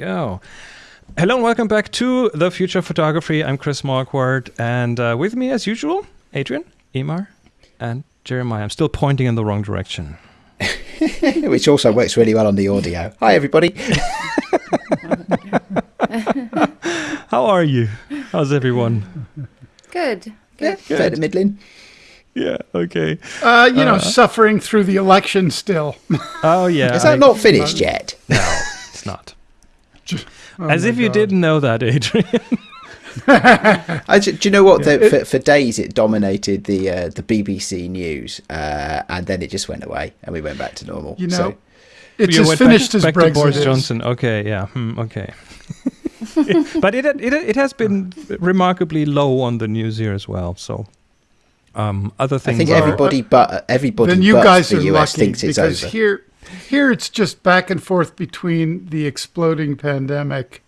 go. Hello and welcome back to the Future of Photography. I'm Chris Marquardt, and uh, with me, as usual, Adrian, Emar, and Jeremiah. I'm still pointing in the wrong direction. Which also works really well on the audio. Hi, everybody. How are you? How's everyone? Good. Good. Yeah, fair to middling. Yeah, okay. Uh, you know, suffering through the election still. Oh, yeah. Is that I- not finished yet? No, it's not. Oh As my if you didn't know that, Adrian. I, do you know what? The, for, for days, it dominated the uh, the BBC news, uh, and then it just went away, and we went back to normal. You know, so, it's You as finished back, as back Brexit to Boris is. Johnson. Okay, yeah, hmm, okay. but it, it it has been remarkably low on the news here as well. So, um, other I things. think are- everybody but everybody Then you but guys the are US lucky thinks it's because over. here, here it's just back and forth between the exploding pandemic,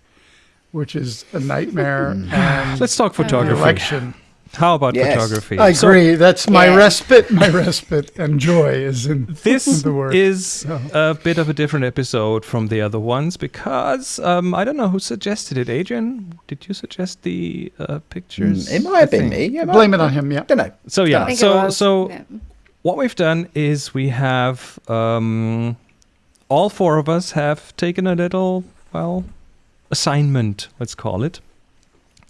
which is a nightmare, Hmm. and Let's talk photography. election. How about Yes. photography? I So agree. That's my Yeah. respite. My respite and joy is in this the word. is Oh. a bit of a different episode from the other ones because um, I don't know who suggested it. Adrian, did you suggest the uh, pictures? Mm, it might have I been me. Yeah, Blame it on him. Yeah. I don't know. So I yeah, so so Yeah. What we've done is we have um, all four of us have taken a little well assignment, let's call it.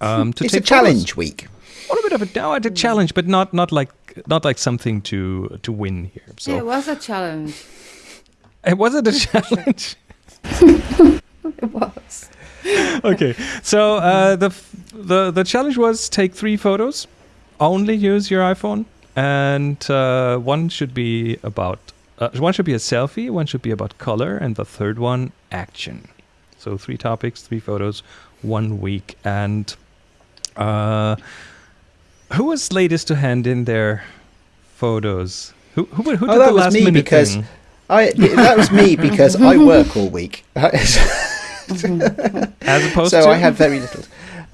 Um, to It's a take photos. challenge week. A little bit of a, no, a challenge, but not not like not like something to to win here. So it was a challenge. it wasn't a challenge. It was. okay, so uh, the f- the the challenge was take three photos, only use your iPhone, and uh, one should be about uh, one should be a selfie, one should be about color, and the third one action. So three topics, three photos, one week, and uh, who was latest to hand in their photos? Who who, who Oh, that the was me minute because- thing? I that was me because I work all week. As opposed so to I had very little.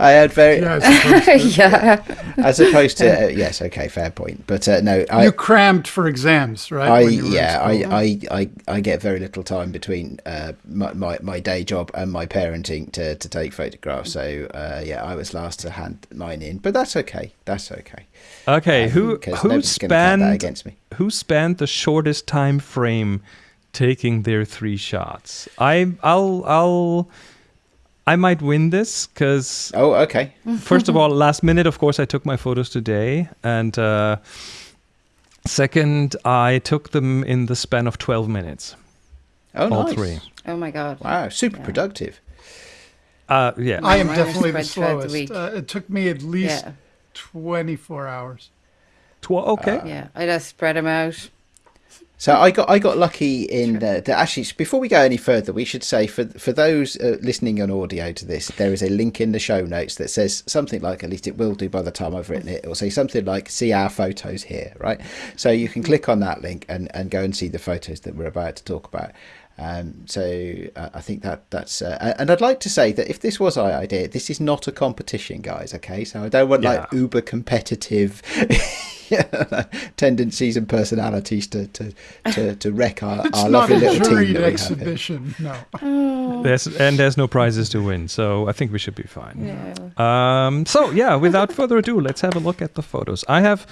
I had very, Yeah. I suppose so. yeah. as opposed to uh, yes, okay, fair point. But uh, no, I, you crammed for exams, right? I when you were in yeah, I. I, I, I get very little time between uh, my, my, my day job and my parenting to, to take photographs. So uh, yeah, I was last to hand mine in, but that's okay. That's okay. okay. Um, who 'cause who nobody's that spanned against me? who spanned the shortest time frame taking their three shots? I I'll I'll I might win this because Oh, okay. first of all, last minute, of course, I took my photos today, and uh, second, I took them in the span of twelve minutes. Oh, All nice. three. Oh my god. Wow, super Yeah. productive. Uh, yeah. I am definitely the spread the slowest. week. Uh, it took me at least Yeah. 24 hours. Tw- okay. Yeah. I just spread them out. So I got I got lucky in the, the actually before we go any further, we should say for for those uh, listening on audio to this, there is a link in the show notes that says something like at least it will do by the time I've written it. It will say something like "See our photos here," right? So you can click on that link and and go and see the photos that we're about to talk about. Um, so uh, I think that that's uh, and I'd like to say that if this was our idea, this is not a competition, guys. Okay, so I don't want like uber competitive tendencies and personalities to to to, to wreck our, It's our not lovely a little team juried that we have exhibition. No. Oh. There's and there's no prizes to win, so I think we should be fine. Yeah. Um, so yeah, without further ado, let's have a look at the photos. I have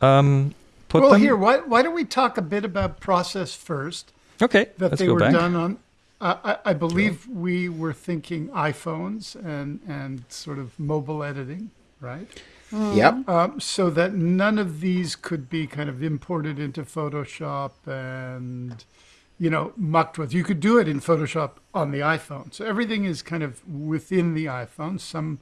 um, put Well, them. here, why, why don't we talk a bit about process first? Okay, That let's they go were back. done on. Uh, I, I believe we were thinking iPhones and, and sort of mobile editing, right? Yep. Um, so that none of these could be kind of imported into Photoshop and, you know, mucked with. You could do it in Photoshop on the iPhone. So everything is kind of within the iPhone. Some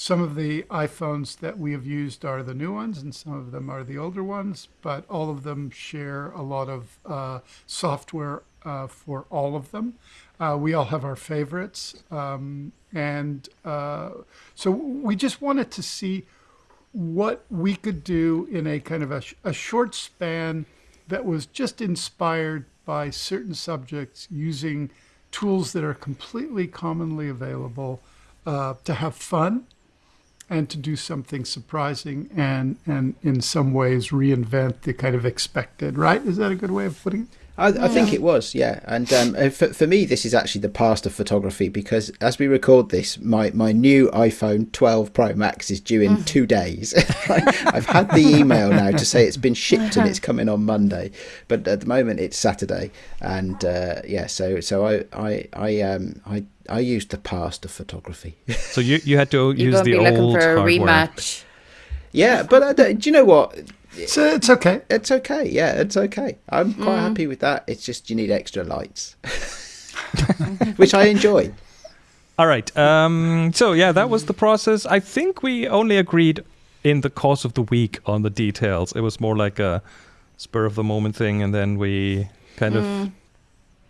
some of the iPhones that we have used are the new ones, and some of them are the older ones. But all of them share a lot of uh, software uh, for all of them. Uh, we all have our favorites, um, and uh, so we just wanted to see what we could do in a kind of a, a short span that was just inspired by certain subjects using tools that are completely commonly available uh, to have fun and to do something surprising and, and in some ways reinvent the kind of expected, right? Is that a good way of putting it? I, I think it was, yeah. And um, uh, for, for me, this is actually the past of photography because as we record this, my, my new iPhone 12 Pro Max is due in two days. I've had the email now to say it's been shipped and it's coming on Monday, but at the moment it's Saturday. And uh, yeah, so so I I I um I I used the past of photography. So you you had to You're use going to the be looking old for a hardware. rematch. yeah, but I don't, do you know what? So it's okay. It's okay. Yeah, it's okay. I'm quite happy with that. It's just you need extra lights, which I enjoy. All right. Um, so yeah, that was the process. I think we only agreed in the course of the week on the details. It was more like a spur of the moment thing, and then we kind of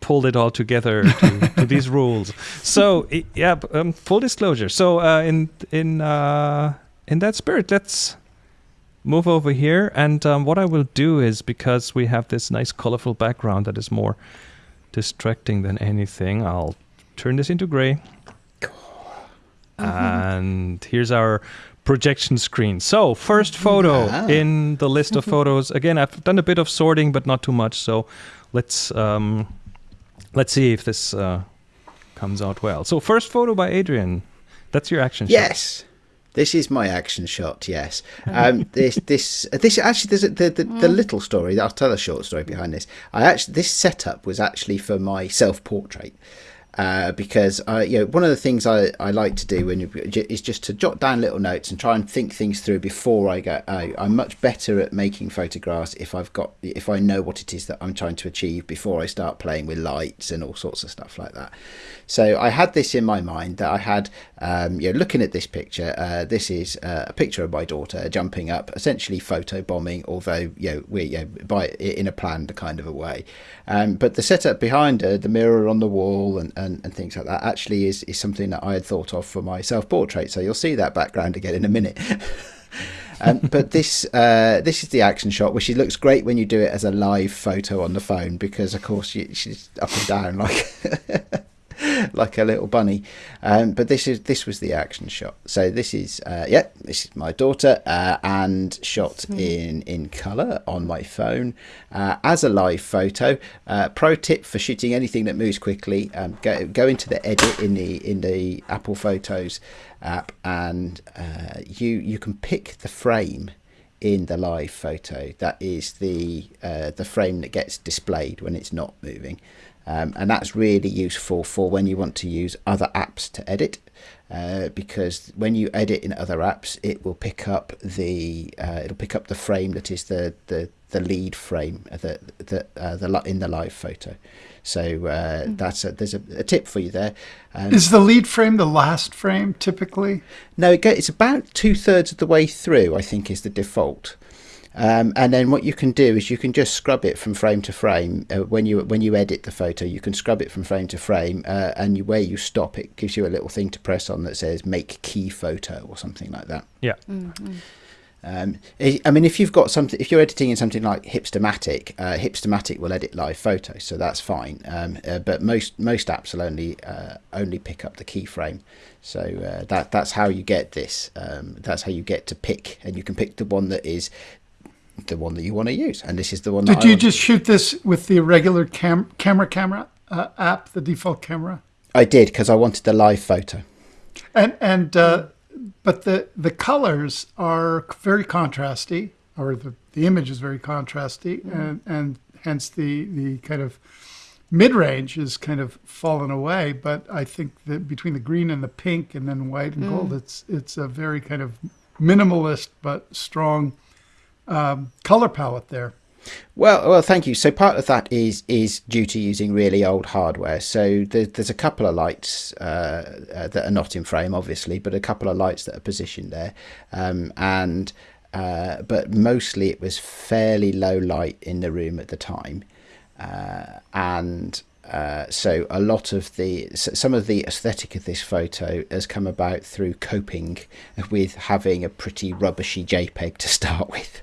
pulled it all together to, to these rules. So yeah, um, full disclosure. So uh, in in uh, in that spirit, let's move over here. And um, what I will do is because we have this nice colorful background that is more distracting than anything, I'll turn this into gray. And here's our projection screen. So, first photo Ah. in the list of photos. Again, I've done a bit of sorting, but not too much. So, let's um, let's see if this uh, comes out well. So, first photo by Adrian. That's your action shot. Yes. This is my action shot. Yes, um, this this this actually there's a, the, the the little story. I'll tell a short story behind this. I actually this setup was actually for my self portrait. Uh, because I, you know, one of the things I, I like to do when you, is just to jot down little notes and try and think things through before I go out. I'm much better at making photographs if I've got if I know what it is that I'm trying to achieve before I start playing with lights and all sorts of stuff like that. So I had this in my mind that I had, um, you know, looking at this picture. Uh, this is uh, a picture of my daughter jumping up, essentially photo bombing, although you know we you know, by in a planned kind of a way. Um, but the setup behind her, the mirror on the wall, and, and, and things like that, actually is is something that I had thought of for my self portrait. So you'll see that background again in a minute. Um, but this uh, this is the action shot, which looks great when you do it as a live photo on the phone because, of course, she's up and down like like a little bunny. Um, but this is this was the action shot. So this is uh, yeah, this is my daughter uh, and shot in in color on my phone uh, as a live photo. Uh, pro tip for shooting anything that moves quickly: um, go go into the edit in the in the Apple Photos app, and uh, you you can pick the frame in the live photo. That is the uh, the frame that gets displayed when it's not moving. Um, and that's really useful for when you want to use other apps to edit uh, because when you edit in other apps it will pick up the uh, it'll pick up the frame that is the the, the lead frame uh, the the, uh, the in the live photo so uh, that's a, there's a, a tip for you there um, Is the lead frame the last frame typically? no, it go, it's about two thirds of the way through. I think is the default. Um, and then what you can do is you can just scrub it from frame to frame uh, when you when you edit the photo. You can scrub it from frame to frame, uh, and you, where you stop, it gives you a little thing to press on that says "Make key photo" or something like that. Yeah. Um, I I mean, if you've got something, if you're editing in something like Hipstamatic, uh, Hipstamatic will edit live photos, so that's fine. Um, uh, but most most apps will only uh, only pick up the keyframe, so uh, that that's how you get this. Um, that's how you get to pick, and you can pick the one that is the one that you want to use, and this is the one. that Did you just shoot this with the regular cam- camera camera uh, app, the default camera? I did because I wanted the live photo. And and uh, but the the colors are very contrasty, or the, the image is very contrasty, and and hence the the kind of mid range is kind of fallen away. But I think that between the green and the pink, and then white and gold, it's it's a very kind of minimalist but strong um, color palette there. Well, well, thank you. So part of that is is due to using really old hardware. So there, there's a couple of lights uh, uh, that are not in frame, obviously, but a couple of lights that are positioned there, um, and uh, but mostly it was fairly low light in the room at the time, uh, and. Uh, so a lot of the some of the aesthetic of this photo has come about through coping with having a pretty rubbishy JPEG to start with.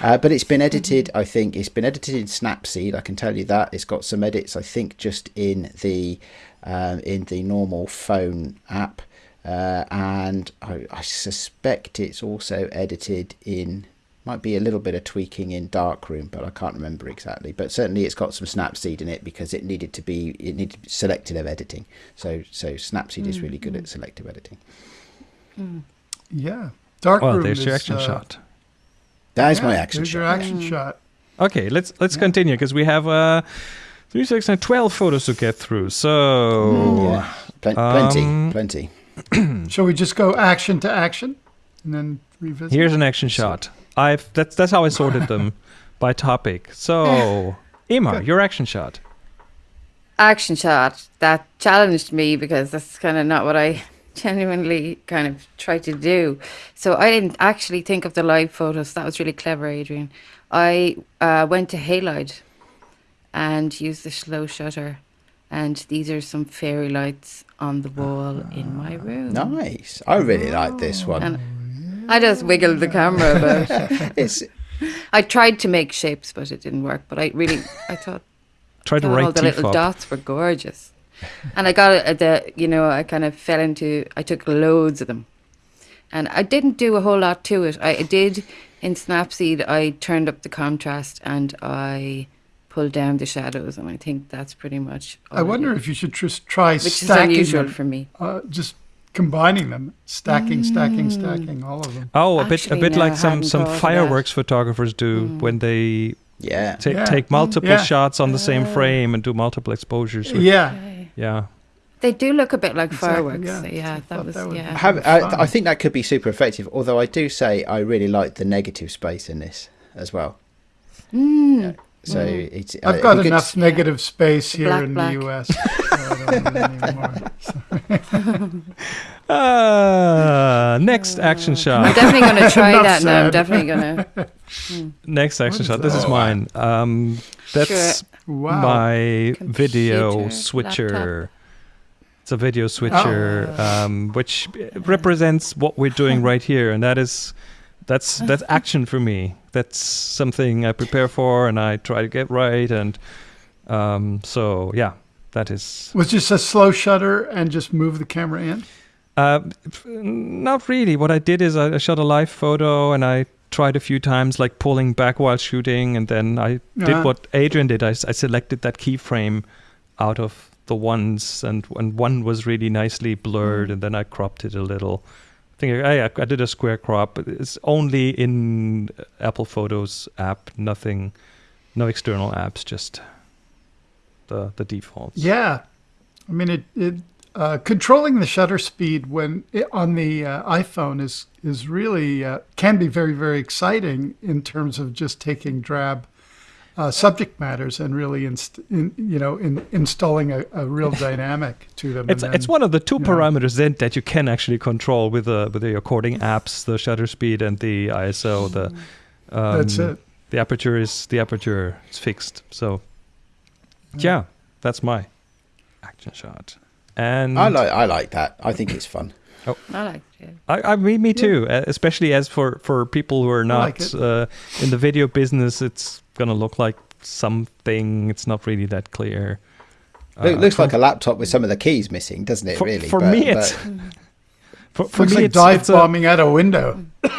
Uh, but it's been edited. I think it's been edited in Snapseed. I can tell you that it's got some edits. I think just in the um, in the normal phone app, uh, and I, I suspect it's also edited in Might be a little bit of tweaking in Darkroom, but I can't remember exactly. But certainly, it's got some Snapseed in it because it needed to be it needed selective editing. So so Snapseed is really good at selective editing. Yeah. Darkroom Well, there's is, your action uh, shot. That is yeah, my action there's shot. your action shot. Okay, let's let's continue because we have uh, twelve photos to get through. So Yeah, Plen- plenty, Um, plenty. Shall we just go action to action and then revisit? here's an action shot. I've that's that's how I sorted them by topic. So Emma, your action shot. Action shot that challenged me because that's kind of not what I genuinely kind of tried to do. So I didn't actually think of the live photos. That was really clever, Adrian. I uh, went to Halide and used the slow shutter. And these are some fairy lights on the wall in my room. Nice. I really like this one. And I just wiggled the camera about. It's I tried to make shapes, but it didn't work. But I really, I thought Try to write the little up. dots were gorgeous. And I got it at the, you know, I kind of fell into, I took loads of them. And I didn't do a whole lot to it. I did in Snapseed, I turned up the contrast and I pulled down the shadows. And I think that's pretty much. all I wonder if you should just try Which is stacking unusual them, for me. uh, just combining them, stacking, stacking, stacking, all of them. Oh, a bit a bit no, like some some thought of that. fireworks photographers do when they yeah. ta- Yeah. take multiple Yeah. shots on the same frame and do multiple exposures. With, Yeah, yeah. They do look a bit like Exactly, fireworks. yeah. so yeah, I that was, that yeah. Have, I, I think that could be super effective. Although I do say I really like the negative space in this as well. Mm. So it's. uh, I've it'd got be enough to- negative space here black, in black. the US. so I don't need any more. Uh, next action shot. I'm definitely going to try that now. I'm definitely going to. Next action is shot. This is mine. Um, that's Wow. my video Computer, switcher. It's a video switcher, um, which represents what we're doing right here, and that is that's that's action for me. That's something I prepare for, and I try to get right, and um, so yeah, that is Was just a slow shutter and just move the camera in? uh, not really. What I did is I I shot a live photo, and I tried a few times, like pulling back while shooting, and then I did Uh-huh. what Adrian did. I selected that keyframe out of the ones, and and one was really nicely blurred, and then I cropped it a little. I I, did a square crop. It's only in Apple Photos app, nothing, no external apps, just the the defaults. Yeah, I mean it. it uh, controlling the shutter speed when it, on the uh, iPhone is is really uh, can be very very exciting in terms of just taking drab uh, subject matters and really inst- in, you know in, installing a, a real dynamic to them. It's and it's one of the two yeah. parameters then that you can actually control with the with the recording apps, the shutter speed and the ISO. The um, That's it. The aperture is the aperture is fixed. So yeah, that's my action shot. And I like I like that. I think it's fun. I like it. I, I me, me too. uh, Especially as for for people who are not it. uh, in the video business, it's gonna look like something. It's not really that clear. Look, Uh, looks for- like a laptop with some of the keys missing, doesn't it? for, really. for But- me, but- it's for, for looks me like it's, dive it's a- bombing out a window.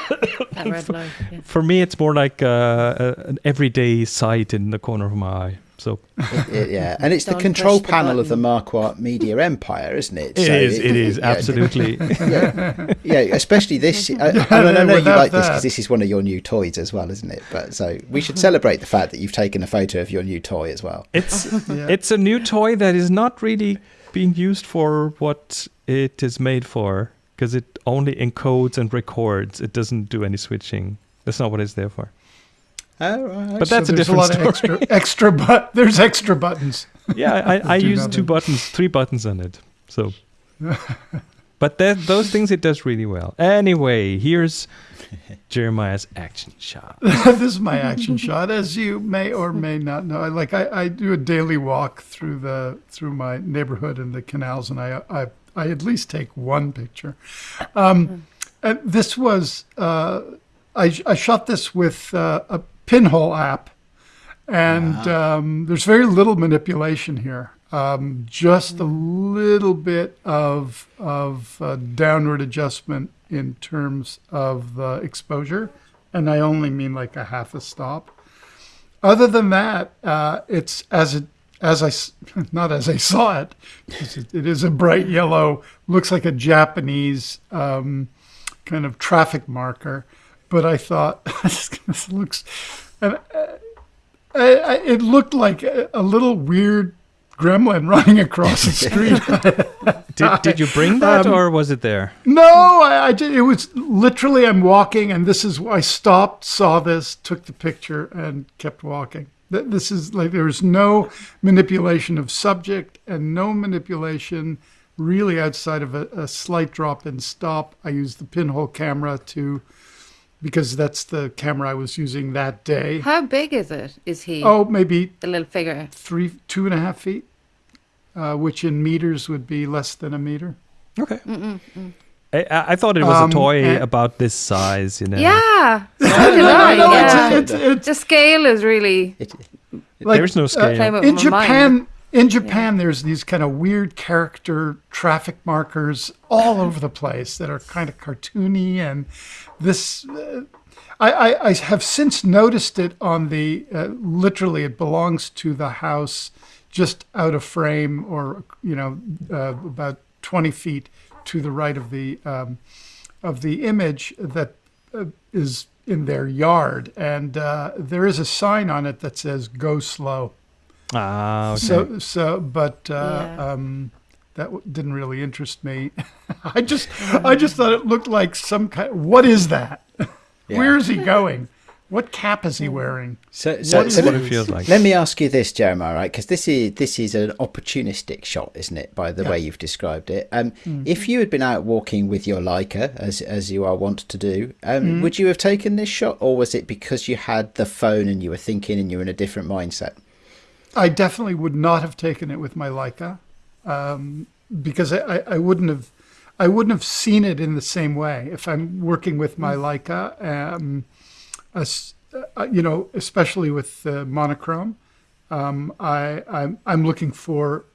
That red light. Yeah. For me, it's more like uh, an everyday sight in the corner of my eye. So It- it- yeah, and it's the Don't control push the panel of the button. Marquardt Media Empire, isn't it? it So is, it is yeah, absolutely. yeah, yeah, especially this. I, I, mean, I know you Without like this because this is one of your new toys as well, isn't it? But so we should celebrate the fact that you've taken a photo of your new toy as well. it's Yeah. it's a new toy that is not really being used for what it is made for because it only encodes and records. It doesn't do any switching. That's not what it's there for. Right. But that's so a there's different a lot story. of extra extra but there's extra buttons. Yeah, I, I Do use two buttons, three buttons on it. So, but that, those things it does really well. Anyway, here's Jeremiah's action shot. this is my action shot, as you may or may not know. I, like I, I do a daily walk through the through my neighborhood and the canals, and I I, I at least take one picture. Um, and this was uh, I, I shot this with uh, a pinhole app, and um, there's very little manipulation here. Um, just a little bit of of uh, downward adjustment in terms of the exposure and I only mean like a half a stop. Other than that, uh, it's as it as I not as I saw it. It, it is a bright yellow, looks like a Japanese um, kind of traffic marker. But I thought this, looks, and uh, I, I, it looked like a, a little weird gremlin running across the street. Did, did you bring that Um, or was it there? No, I, I did. It was literally I'm walking, and this is why I stopped, saw this, took the picture, and kept walking. Th- This is like there was no manipulation of subject and no manipulation really outside of a, a slight drop and stop. I used the pinhole camera to because that's the camera I was using that day. How big is it? Is he Oh, maybe a little figure? three, two and a half feet, uh, which in meters would be less than a meter. Okay. I, I I thought it was Um, a toy and- about this size, you know. Yeah, so did no, no, yeah. it's- It's, it's, the scale is really It, like, There's no uh, scale. Play with in Japan, mind. In Japan, there's these kind of weird character traffic markers all over the place that are kind of cartoony, and this. Uh, I, I, I have since noticed it on the uh, literally it belongs to the house just out of frame or you know uh, about 20 feet to the right of the um, of the image that uh, is in their yard and uh, there is a sign on it that says go slow Ah, okay. so, so, but uh, Yeah. um, that w- didn't really interest me. I just, I just thought it looked like some kind. What is that? Where is he going? What cap is he wearing? so, so, What so what let, it feels like. let me ask you this, Jeremiah, right? Because this is this is an opportunistic shot, isn't it? By the Yeah. way you've described it. Um, If you had been out walking with your Leica, as as you are wont to do, um, would you have taken this shot, or was it because you had the phone and you were thinking and you were in a different mindset? I definitely would not have taken it with my Leica, um, because I, I, I wouldn't have, I wouldn't have seen it in the same way if I'm working with my Leica. Um, as, uh, you know, especially with uh, monochrome, um, I, I'm, I'm looking for,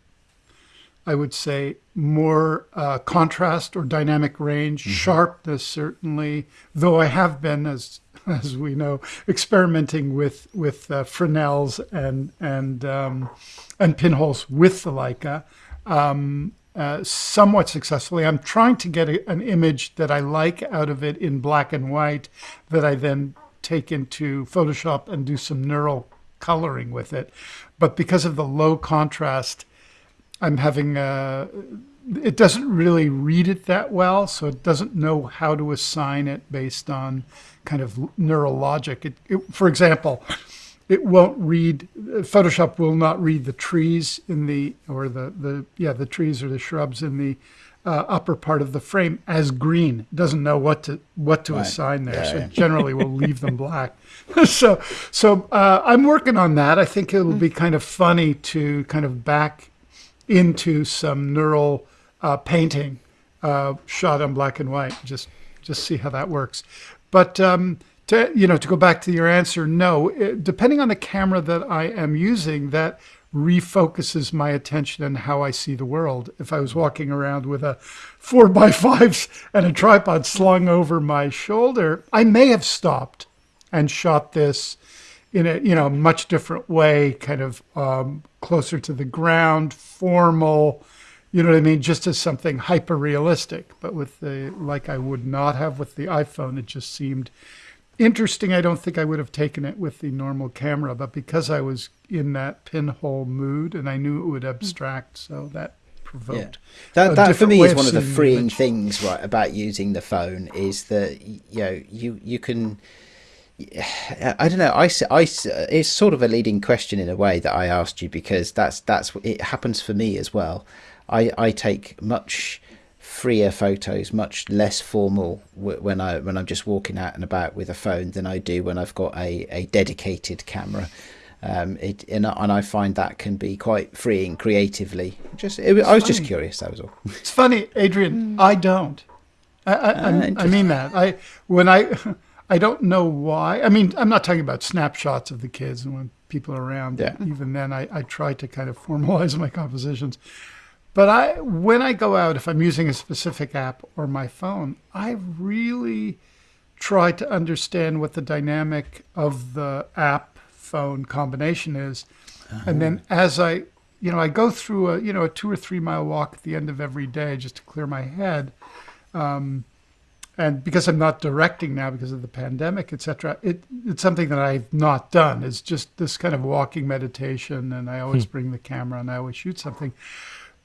I would say, more uh, contrast or dynamic range, sharpness certainly. Though I have been, as as we know, experimenting with with uh, Fresnels and and um, and pinholes with the Leica. Um, uh, somewhat successfully. I'm trying to get a, an image that I like out of it in black and white that I then take into Photoshop and do some neural coloring with it. But because of the low contrast, I'm having uh it doesn't really read it that well, so it doesn't know how to assign it based on kind of neural logic. It, it, for example, it won't read Photoshop will not read the trees in the or the the yeah the trees or the shrubs in the uh, upper part of the frame as green. It doesn't know what to what to Right. assign there, Yeah, so yeah. generally will leave them black. so so uh, I'm working on that. I think it'll be kind of funny to kind of back into some neural uh, painting uh, shot on black and white. Just just see how that works. But um, to you know to go back to your answer, no. It, depending on the camera that I am using, that refocuses my attention and how I see the world. If I was walking around with a four by fives and a tripod slung over my shoulder, I may have stopped and shot this in a you know much different way, kind of um, closer to the ground, formal. You know what I mean? Just as something hyper realistic. But with the like, I would not have with the iPhone. It just seemed interesting. I don't think I would have taken it with the normal camera, but because I was in that pinhole mood and I knew it would abstract, so that provoked. That, that for me is one of the freeing image. things, right, about using the phone is that you know you you can. I don't know. I, I it's sort of a leading question in a way that I asked you because that's that's it happens for me as well. I I take much freer photos, much less formal when I when I'm just walking out and about with a phone than I do when I've got a, a dedicated camera. Um, it and I, and I find that can be quite freeing creatively. Just it, I was just curious. That was all. It's funny, Adrian. I don't. I, I, I, I mean that. I when I I don't know why. I mean, I'm not talking about snapshots of the kids and when people are around. Yeah. Even then, I, I try to kind of formalize my compositions. But I when I go out, if I'm using a specific app or my phone, I really try to understand what the dynamic of the app phone combination is. And then as I, you know, I go through a, you know, a two or three mile walk at the end of every day just to clear my head. Um, and because I'm not directing now because of the pandemic, etc., it, it's something that I've not done. It's just this kind of walking meditation, and I always bring the camera and I always shoot something.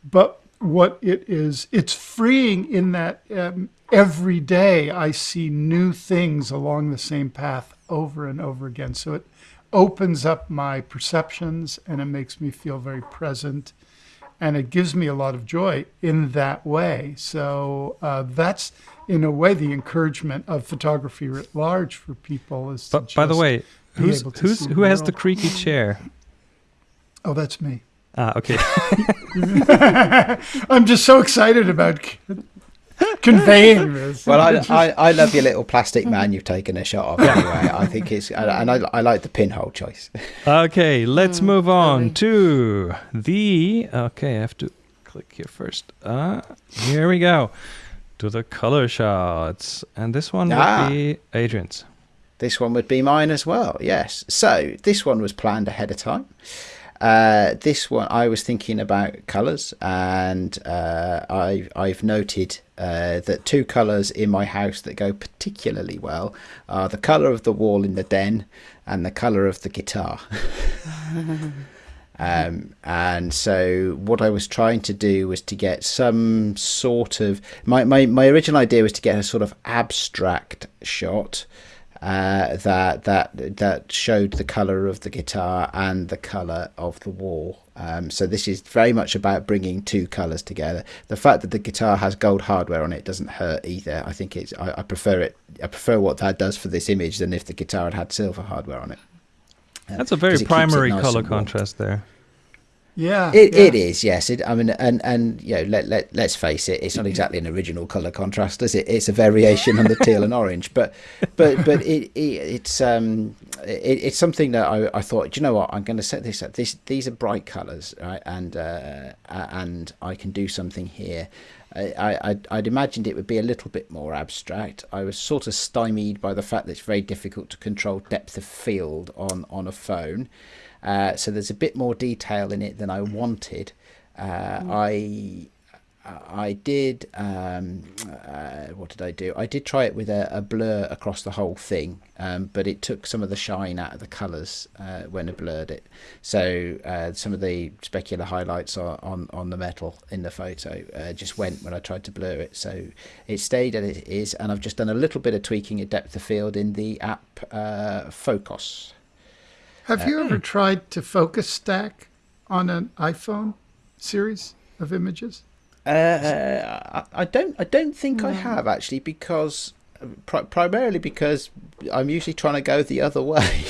But what it is, it's freeing in that um, every day I see new things along the same path over and over again. So it opens up my perceptions and it makes me feel very present and it gives me a lot of joy in that way. So uh, that's in a way the encouragement of photography writ large for people is. to But by the way, who's who's who has the creaky chair? Oh, that's me. Ah, okay. I'm just so excited about conveying this. Well, I, I, I love your little plastic man you've taken a shot of anyway. I think it's, and I, I like the pinhole choice. Okay, let's Mm, move on lovely. to the. Okay, I have to click here first. Uh, here we go. To the color shots. And this one Ah. would be Adrian's. This one would be mine as well, yes. So this one was planned ahead of time. Uh, this one, I was thinking about colours, and uh, I, I've noted uh, that two colours in my house that go particularly well are the colour of the wall in the den and the colour of the guitar. Um, and so what I was trying to do was to get some sort of my, my, my original idea was to get a sort of abstract shot uh, that that that showed the color of the guitar and the color of the wall. Um, so this is very much about bringing two colors together. The fact that the guitar has gold hardware on it doesn't hurt either. I think it's I, I prefer it. I prefer what that does for this image than if the guitar had had silver hardware on it. That's a very it primary nice color contrast there. Yeah, It, yeah. it is yes. It, I mean, and and you know, let let let's face it, it's not exactly an original color contrast, is it? It's a variation on the teal and orange, but but but it, it it's um it, it's something that I, I thought, "Do you know what, I'm going to set this up. This these are bright colors, right? And uh, and I can do something here. I, I I'd imagined it would be a little bit more abstract. I was sort of stymied by the fact that it's very difficult to control depth of field on on a phone. Uh, so there's a bit more detail in it than I wanted. Uh, I I did um, uh, what did I do? I did try it with a, a blur across the whole thing, um, but it took some of the shine out of the colours uh, when I blurred it. So uh, some of the specular highlights on, on, on the metal in the photo uh, just went when I tried to blur it. So it stayed as it is, and I've just done a little bit of tweaking at depth of field in the app uh, Focus. Have you ever tried to focus stack on an iPhone series of images? Uh, I, I don't. I don't think I have actually, because pri- primarily because I'm usually trying to go the other way.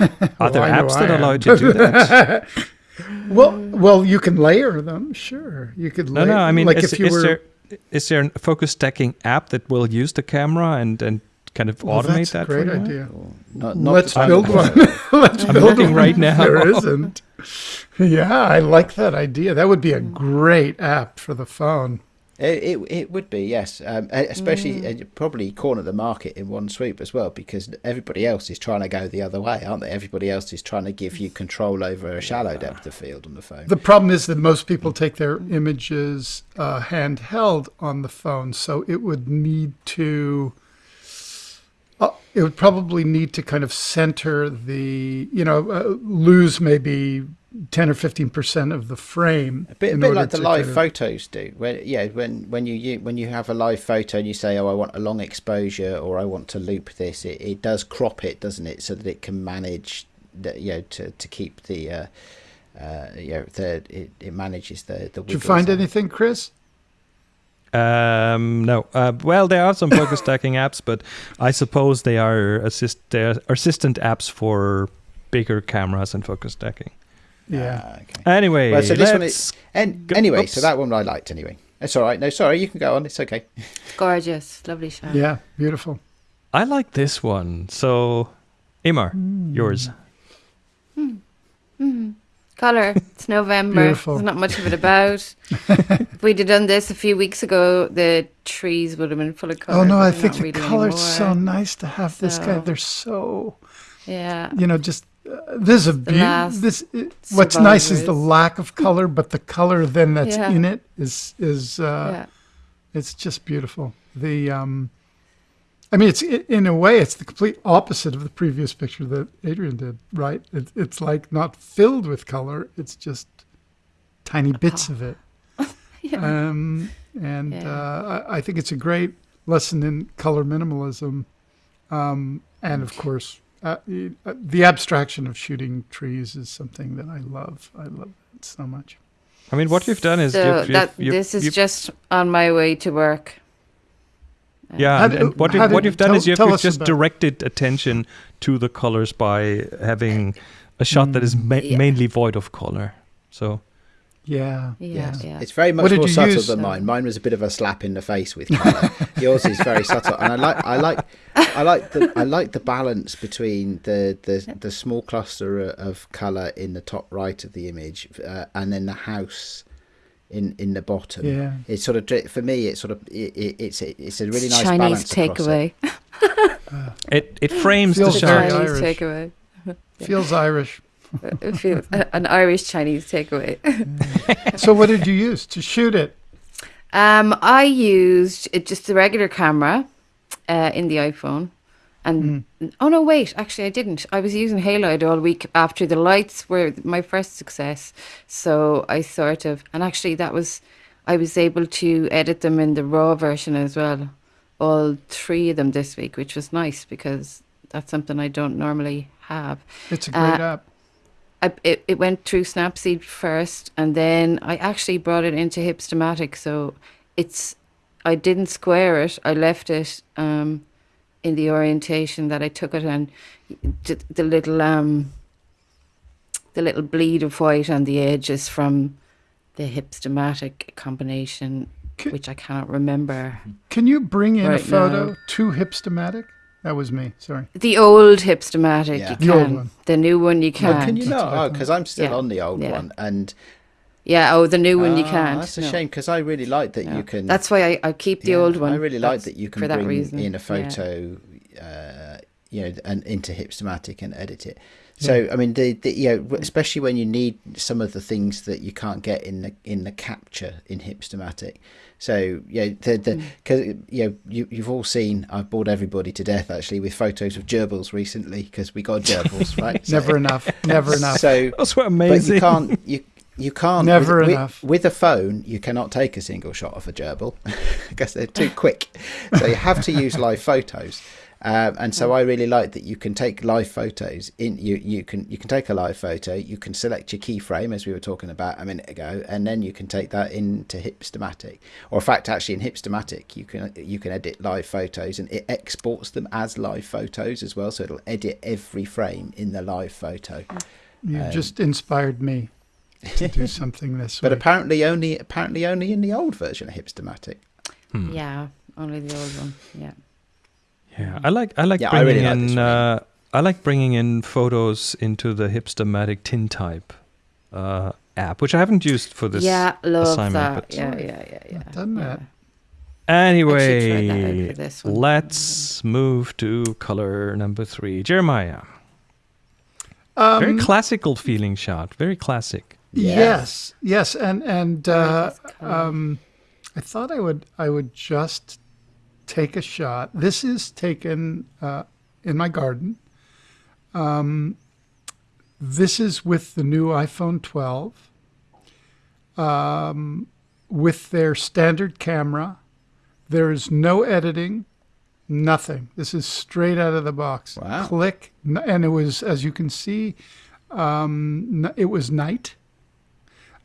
Are there I apps that allow you to do that? Well, well, you can layer them. Sure, you could. no, no. I mean, like is, if you is were. there is there a focus stacking app that will use the camera and and kind of Well, automate that's that? a great for you? idea. Not, not Let's build one. Let's I'm build looking one right now. There isn't. Yeah, I like that idea. That would be a great app for the phone. It, it it would be yes, um, especially uh, probably corner the market in one swoop as well because everybody else is trying to go the other way, aren't they? Everybody else is trying to give you control over a shallow depth of field on the phone. The problem is that most people take their images uh, handheld on the phone, so it would need to. Uh, it would probably need to kind of center the, you know, uh, lose maybe ten or fifteen percent of the frame. A bit, a bit like the live kind of- photos do. When yeah, when when you, you when you have a live photo and you say, "Oh, I want a long exposure," or "I want to loop this," it, it does crop it, doesn't it, so that it can manage, the, you know, to, to keep the, uh, uh, you know, the it, it manages the the. Did you find anything, Chris? Um, no. Uh, well, there are some focus stacking apps, but I suppose they are assist they are assistant apps for bigger cameras and focus stacking. Yeah. Ah, okay. Anyway, Well, so this one let's- is, and go- anyway, oops. so that one I liked anyway. It's all right. No, sorry, you can go on. It's okay. Gorgeous, lovely shot. Yeah, beautiful. I like this one. So, Imar, yours. Color. It's November. Beautiful. There's not much of it about. if we'd have done this a few weeks ago, the trees would have been full of color. oh no, I think the really color's so nice to have this guy. They're so Yeah. you know just uh, this is a beauty. This it, what's nice is the lack of color, but the color then that's Yeah. in it is is uh, yeah. it's just beautiful. The um, I mean, it's in a way, it's the complete opposite of the previous picture that Adrian did. Right? It, it's like not filled with color. It's just tiny bits of it. Yeah. Um, and Yeah. uh, I, I think it's a great lesson in color minimalism, um, and of course, uh, uh, the abstraction of shooting trees is something that I love. I love it so much. I mean, what you've done is so you've, you've, that you've- this is you've- just on my way to work. Yeah, and, and what, how you, what did- you've done tell- is you've, you've just about- directed attention to the colors by having a shot that is ma- Yeah. mainly void of color. So Yeah. Yeah, yeah. It's very much more subtle use? than mine. Mine was a bit of a slap in the face with colour. Yours is very subtle, and I like, I like, I like the, I like the balance between the the, the small cluster of colour in the top right of the image, uh, and then the house in in the bottom. Yeah. It's sort of for me. It's sort of it, it, it's it's a really nice Chinese balance it. takeaway. it, it frames the Feels The very. Chinese Irish. takeaway. Feels Irish. It feels- an Irish Chinese takeaway. So what did you use to shoot it? Um, I used just the regular camera uh, in the iPhone, and oh no, wait, actually I didn't. I was using Halide all week after the lights were my first success. So I sort of, and actually that was, I was able to edit them in the raw version as well, all three of them this week, which was nice because that's something I don't normally have. It's a great Uh, app. I, it, it went through Snapseed first, and then I actually brought it into Hipstamatic. So it's, I didn't square it. I left it um, in the orientation that I took it, and the, the little um, the little bleed of white on the edges from the Hipstamatic combination, Ca- which I cannot remember. Can you bring in a photo now. to Hipstamatic? That was me. Sorry. The old Hipstamatic, Yeah. you The old can. one. The new one, you can't. can you That's not? Oh, because I'm still Yeah. on the old Yeah. one, and Yeah. Oh, the new one you Ah, can't. That's a no. shame because I really like that No. you can. That's why I, I keep the Yeah, old one. I really like that you can for that bring reason. in a Yeah. photo, uh, you know, and into Hipstamatic and edit it. So I mean, the, the you know, especially when you need some of the things that you can't get in the in the capture in Hipstamatic. So yeah, the the Mm. because you know you you've all seen I've bored everybody to death actually with photos of gerbils recently because we got gerbils right. So- Never enough. Never enough. So Those were but amazing. you can't you you can't Never with, with- enough. with, a phone you cannot take a single shot of a gerbil. Because they're too quick. So you have to use live photos. Um, and so I really like that you can take live photos in you you can you can take a live photo you can select your keyframe as we were talking about a minute ago and then you can take that into Hipstamatic. Or in fact actually in Hipstamatic you can you can edit live photos and it exports them as live photos as well. So it'll edit every frame in the live photo. You Um, just inspired me to do something this But way. apparently only apparently only in the old version of Hipstamatic. Hmm. Yeah, only the old one. Yeah. Yeah, I like I like Yeah, I bringing really like in one. uh, I like bringing in photos into the Hipstamatic Tintype uh, app, which I haven't used for this. yeah, love assignment, that. but- Yeah, yeah, yeah, yeah. Not done that. Anyway, that out for this one. let's move to color number three. Jeremiah, Um, very classical feeling shot, very classic. Yes, yes, and and uh, um, I thought I would I would just take a shot. This is taken uh, in my garden. Um, this is with the new iPhone 12, um, with their standard camera. There is no editing, nothing. This is straight out of the box. Wow. Click, and it was as you can see, um, it was night.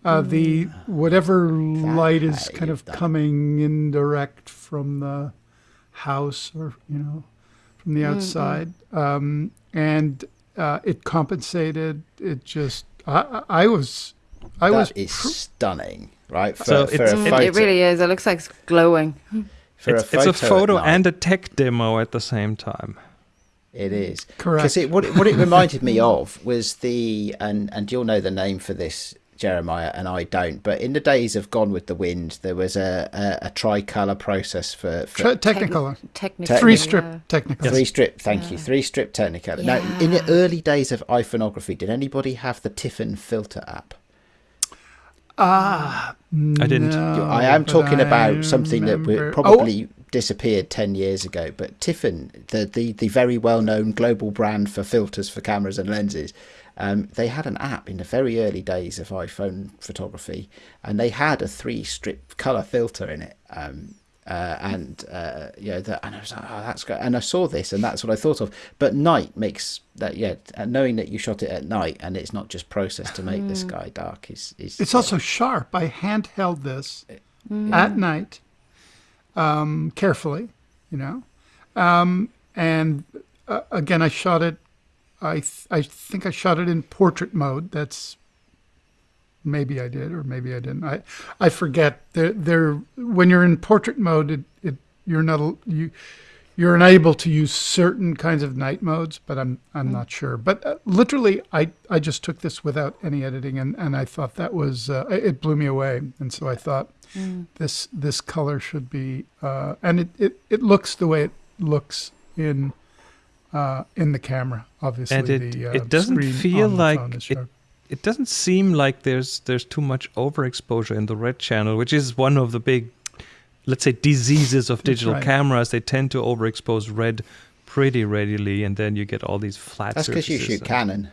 Uh, the whatever light is kind of done it. coming indirect from the house or you know from the outside um, and uh, it compensated it just i, I I was i was That is pr- stunning, right? For, So for it's- a photo, it really is. It looks like it's glowing. for it's, a it's photo, a photo and a tech demo at the same time. It is Correct. because it what it, what it reminded me of was the and and you'll know the name for this Jeremiah and I don't but in the days of Gone with the Wind there was a a, a tricolor process for, for Tre- Technicolor. Technically, Three strip yeah. Technicolor. three strip thank you three strip Technicolor. Now in the early days of iPhoneography did anybody have the Tiffen filter app? Ah, I didn't. no, I am talking I about something that remember- we Oh, probably disappeared 10 years ago but Tiffen the, the, the very well known global brand for filters for cameras and lenses um, they had an app in the very early days of iPhone photography and they had a three strip color filter in it um, uh, and uh, you know that and I was like oh that's great and I saw this and that's what I thought of but night makes that yeah and knowing that you shot it at night and it's not just processed to make the sky dark is, is It's also sharp. I handheld this at night, um, carefully, you know. Um, and uh, again, I shot it. I th- I think I shot it in portrait mode. That's maybe I did or maybe I didn't. I I forget. There there when you're in portrait mode, it, it you're not you you're unable to use certain kinds of night modes, but I'm I'm not sure. But uh, literally, I I just took this without any editing, and, and I thought that was uh, it blew me away, and so I thought this this color should be, uh, and it, it it looks the way it looks in uh, in the camera. Obviously, And it- the, uh, it doesn't feel on like phone it- It doesn't seem like there's there's too much overexposure in the red channel, which is one of the big, let's say, diseases of digital right. cameras. They tend to overexpose red pretty readily, and then you get all these flat. that's because you shoot Canon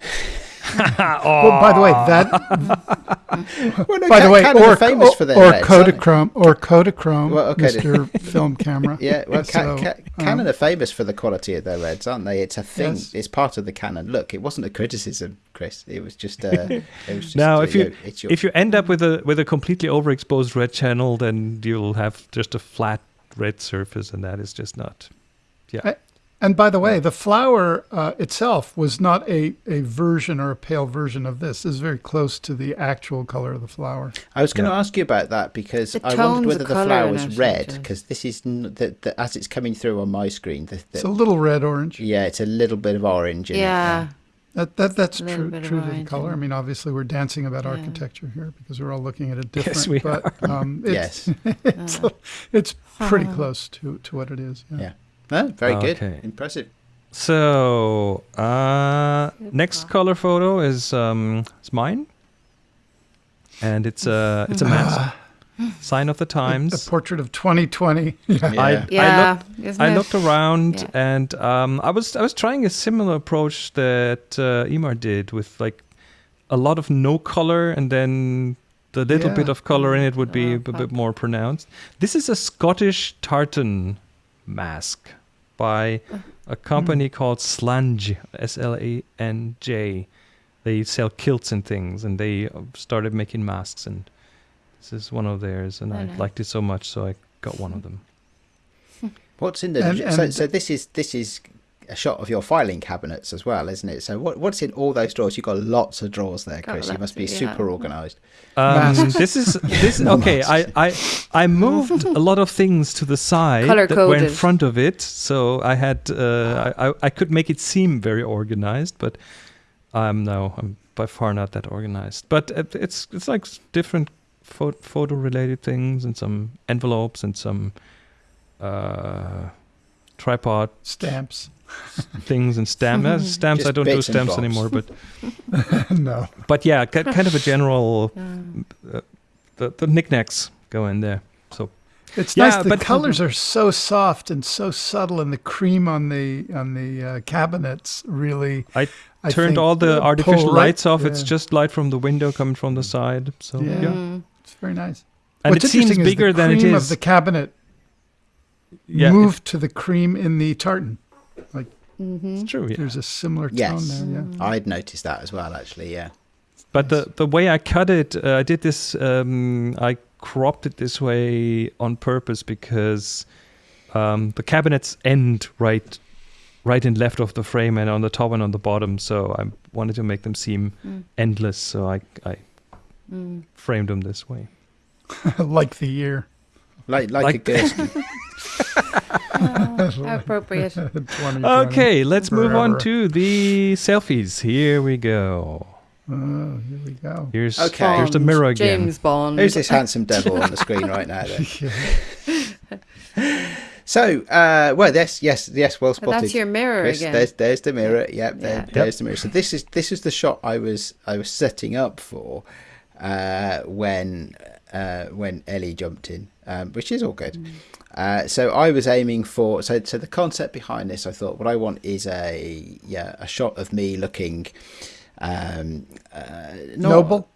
Well, by the way, that well, no, by the way, Canon or are famous for their or reds, aren't? Kodachrome or Kodachrome, Well, okay. Mr. Film Camera. Yeah, well, Ca- So, Ca- um, Canon are famous for the quality of their reds, aren't they? It's a thing. Yes. It's part of the Canon look. It wasn't a criticism, Chris. It was just. Uh, it was just Now, uh, if you know, it's your, if you end up with a with a completely overexposed red channel, then you'll have just a flat red surface, and that is just not. Yeah, And by the way, the flower uh, itself was not a, a version or a pale version of this. This is very close to the actual color of the flower. I was going to ask you about that because The I wondered whether the colour flower was red because this is n- the, the, as it's coming through on my screen. The, It's a little red orange. yeah, it's a little bit of orange. In Yeah. It, That, that that's true true to the color. I mean, obviously we're dancing about Yeah. architecture here because we're all looking at it different. Yes, we but um, it's, yes. it's it's pretty Uh-huh. close to, to what it is. Yeah. Yeah. No, very good. Impressive. So, uh, next color photo is um, it's mine, and it's a it's a mask, sign of the times. A portrait of 2020. Yeah. Yeah. I looked isn't I looked around Yeah. and um, I was I was trying a similar approach that uh, Emar did with like a lot of no color and then the little bit of color in it would be Oh, a bit more pronounced. This is a Scottish tartan mask by a company mm. called Slanj, S L A N J. They sell kilts and things, and they uh, started making masks. And this is one of theirs, and Oh, I nice. liked it so much, so I got one of them. What's in the And- um, so, and- so this is this is a shot of your filing cabinets as well, isn't it? So what what's in all those drawers? You've got lots of drawers there, Got Chris. You must be yeah. super organised. Um, this is this okay. I, I I moved a lot of things to the side Color that were in front of it, so I had uh, I, I I could make it seem very organized, but I'm no I'm by far not that organized. But it's it's like different pho- photo related things and some envelopes and some uh, tripod Stamps. Things and stamps. Uh, stamps I don't do stamps anymore, but no. but yeah, ki- kind of a general Yeah. the the knickknacks go in there. So It's Yeah, nice. The but- colors are so soft and so subtle, and the cream on the on the uh, cabinets really. I I turned think, all the uh, artificial pull right- lights off. It's just light from the window coming from the side. So Yeah. yeah. It's very nice. and What's it seems interesting is bigger the than it cream of the cabinet yeah, moved to the cream in the tartan. Mm-hmm. it's true. Yeah. There's a similar tone Yes. there. Yeah. Mm. I'd noticed that as well, actually. Yeah. But the the way I cut it, uh, I did this. Um, I cropped it this way on purpose because um, the cabinets end right, right and left of the frame, and on the top and on the bottom. So I wanted to make them seem Mm. endless. So I I Mm. framed them this way. like the year. Like like, Like- a Gursky. How appropriate. Okay, let's move on to the selfies. Here we go. Oh, here we go. Here's Okay. here's the mirror again. James Bond. Who's this handsome devil on the screen right now? Then? So, uh, well, yes, yes, yes, well Oh, spotted. that's your mirror Chris, again. there's there's the mirror. Yep, there, Yeah. there's the mirror. So this is this is the shot I was I was setting up for uh, when uh, when Ellie jumped in, um, which is all good. Mm. Uh, so I was aiming for so so the concept behind this. I thought what I want is a yeah a shot of me looking um, uh, not- Noble?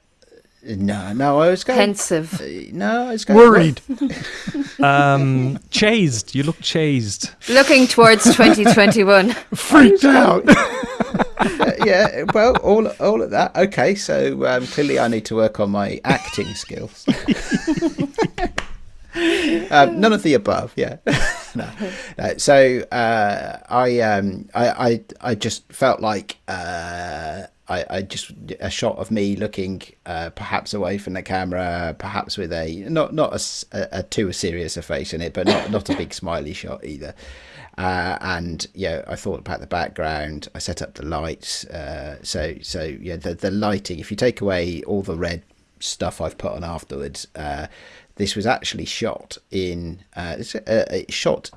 No, no, I was going. Pensive. uh, no, I was going Worried. Um, chased. You look chased. Looking towards 2021. Freaked out. Uh, yeah, well, all all of that. Okay, so um, clearly I need to work on my acting skills. Um, none of the above. Yeah. no. no. So uh, I, um, I I I just felt like uh, I, I just a shot of me looking uh, perhaps away from the camera, perhaps with a not not a, a- a too serious a face in it, but not not a big smiley shot either. Uh, and yeah, I thought about the background. I set up the lights. Uh, so so yeah, the the lighting. If you take away all the red stuff I've put on afterwards, uh, this was actually shot in uh, it's uh, it's shot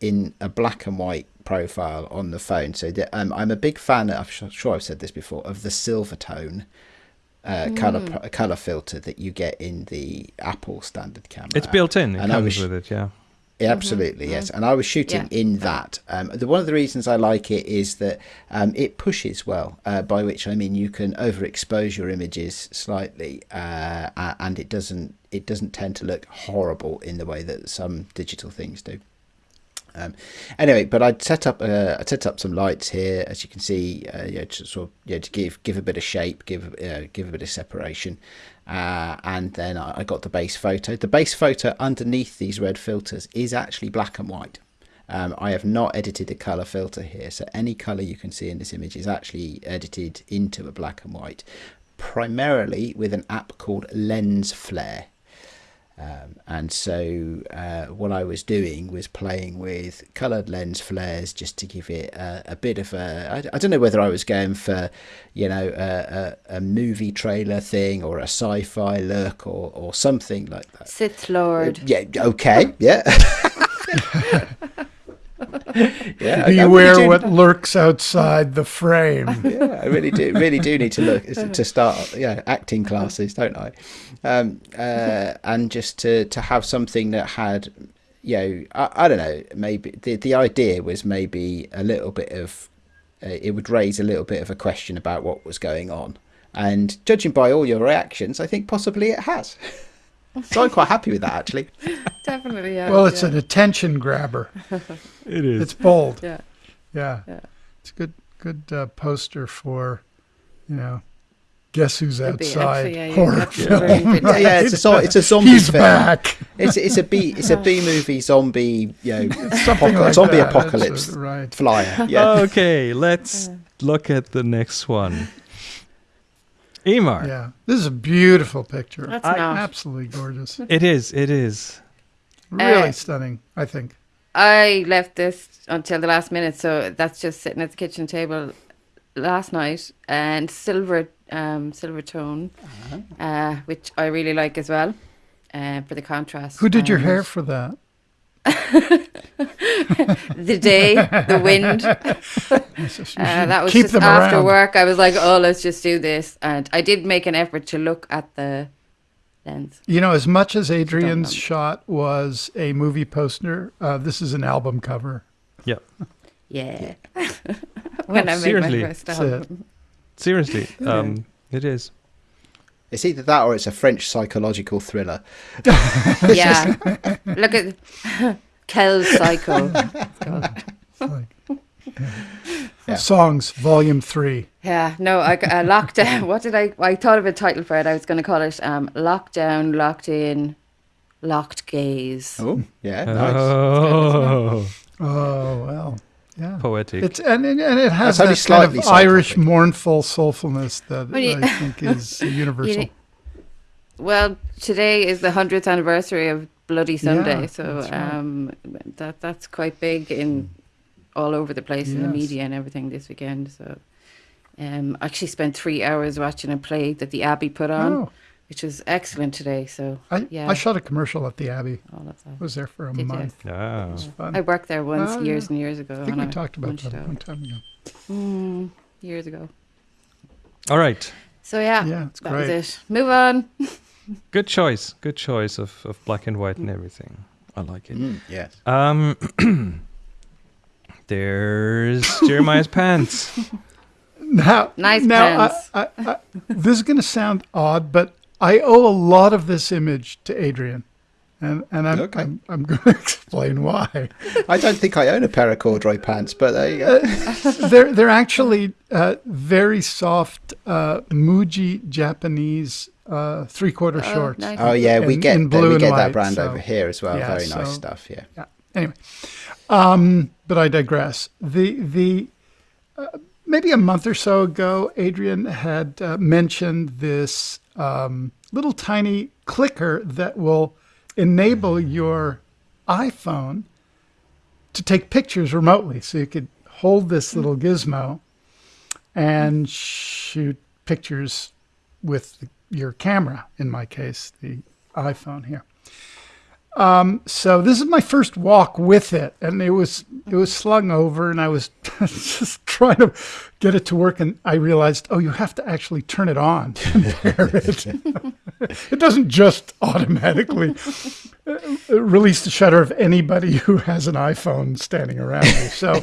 in a black and white profile on the phone. So the, um, I'm a big fan. I'm sure, sure I've said this before of the silver tone. Uh, color color filter that you get in the Apple standard camera. It's built in. It And I comes was- with it. Yeah. Yeah, absolutely, yes. And I was shooting Yeah. in that. Um, the, one of the reasons I like it is that um, it pushes well, uh, by which I mean you can overexpose your images slightly, uh, and it doesn't it doesn't tend to look horrible in the way that some digital things do. Um, anyway, but I'd set up uh, I set up some lights here, as you can see, uh, yeah, to sort of yeah, to give give a bit of shape, give uh, give a bit of separation, uh, and then I, I got the base photo. The base photo underneath these red filters is actually black and white. Um, I have not edited a color filter here, so any color you can see in this image is actually edited into a black and white, primarily with an app called Lens Flare. Um, and so uh, what I was doing was playing with coloured lens flares just to give it a, a bit of a. I, I don't know whether I was going for, you know, a, a, a movie trailer thing or a sci-fi look or, or something like that. Sith Lord. Yeah. Okay. Yeah. yeah. Really Beware do- what lurks outside the frame. yeah, I really do, really do need to look to start, yeah, acting classes, don't I? Um, uh, and just to to have something that had, you know, I, I don't know, maybe the the idea was maybe a little bit of, uh, it would raise a little bit of a question about what was going on, and judging by all your reactions, I think possibly it has. so I'm quite happy with that actually. Definitely. Yeah. Well, it's yeah. an attention grabber. It is. It's bold. Yeah. Yeah. Yeah. It's a good good uh, poster for, you know, guess who's It'd be outside actually, yeah, yeah, horror that's film. very. Yeah, yeah, it's a zo- it's a zombie He's film. back. It's it's a B it's a B movie zombie you know Something apoca- like zombie that. Apocalypse it, right. flyer. Yeah. Okay, let's look at the next one. Emar. Yeah. This is a beautiful picture. That's I- not. Absolutely gorgeous. It is. It is. Really Uh, stunning, I think. I left this until the last minute, so that's just sitting at the kitchen table last night, and silver, um, silver tone, uh, which I really like as well, uh, for the contrast. Who did your hair for that? The day, the wind. Uh, that was Keep just after around. work. I was like, oh, let's just do this, and I did make an effort to look at the lens. You know, as much as Adrian's shot was a movie poster, uh, this is an album cover. Yeah. Yeah. when I made seriously. my first album. Seriously. Um, it is. It's either that or it's a French psychological thriller. Yeah. Look at Kel Psycho. it's called. Like, Yeah. Songs, Volume Three. Yeah, no, I, I locked down. What did I? I thought of a title for it. I was going to call it um, "Lockdown, Locked In, Locked Gaze." Oh, yeah, nice. Oh, Oh well, yeah. poetic. It's and and and it has That's only that kind of slightly Irish scientific. mournful soulfulness that you- I think is universal. Well, today is the hundredth anniversary of Bloody Sunday. Yeah, so that's right. um, that that's quite big in all over the place in the media and everything this weekend. So um, I actually spent three hours watching a play that the Abbey put on, Oh, which was excellent today. So I, yeah, I shot a commercial at the Abbey. all of that. Was there for a Did you? month. Yeah. It was fun. I worked there once Oh, years yeah. and years ago. I think and we talked about punched that a out. long time ago. Mm, years ago. All right. So yeah, Yeah, it's that great. was it. Move on. Good choice. Good choice of, of black and white and everything. I like it. Mm, yes. Um, there's Jeremiah's pants. Now, Nice now pens. I, I, I, this is going to sound odd, but I owe a lot of this image to Adrian, and and I'm Okay. I'm, I'm going to explain why. I don't think I own a pair of corduroy pants, but there you go. they're they're actually uh, very soft uh, Muji Japanese uh, three quarter Oh, shorts. nice. Oh yeah, we In- get in that- blue we get white, that brand so- over here as well. yeah, Very nice so- stuff. Yeah. Yeah. Anyway, um, but I digress. The the uh, maybe a month or so ago, Adrian had uh, mentioned this um, little tiny clicker that will enable your iPhone to take pictures remotely. So you could hold this little gizmo and shoot pictures with the, your camera. In my case, the iPhone here. Um, so this is my first walk with it, and it was it was slung over, and I was just trying to get it to work, and I realized, oh, you have to actually turn it on to pair it. it doesn't just automatically uh, release the shutter of anybody who has an iPhone standing around me. So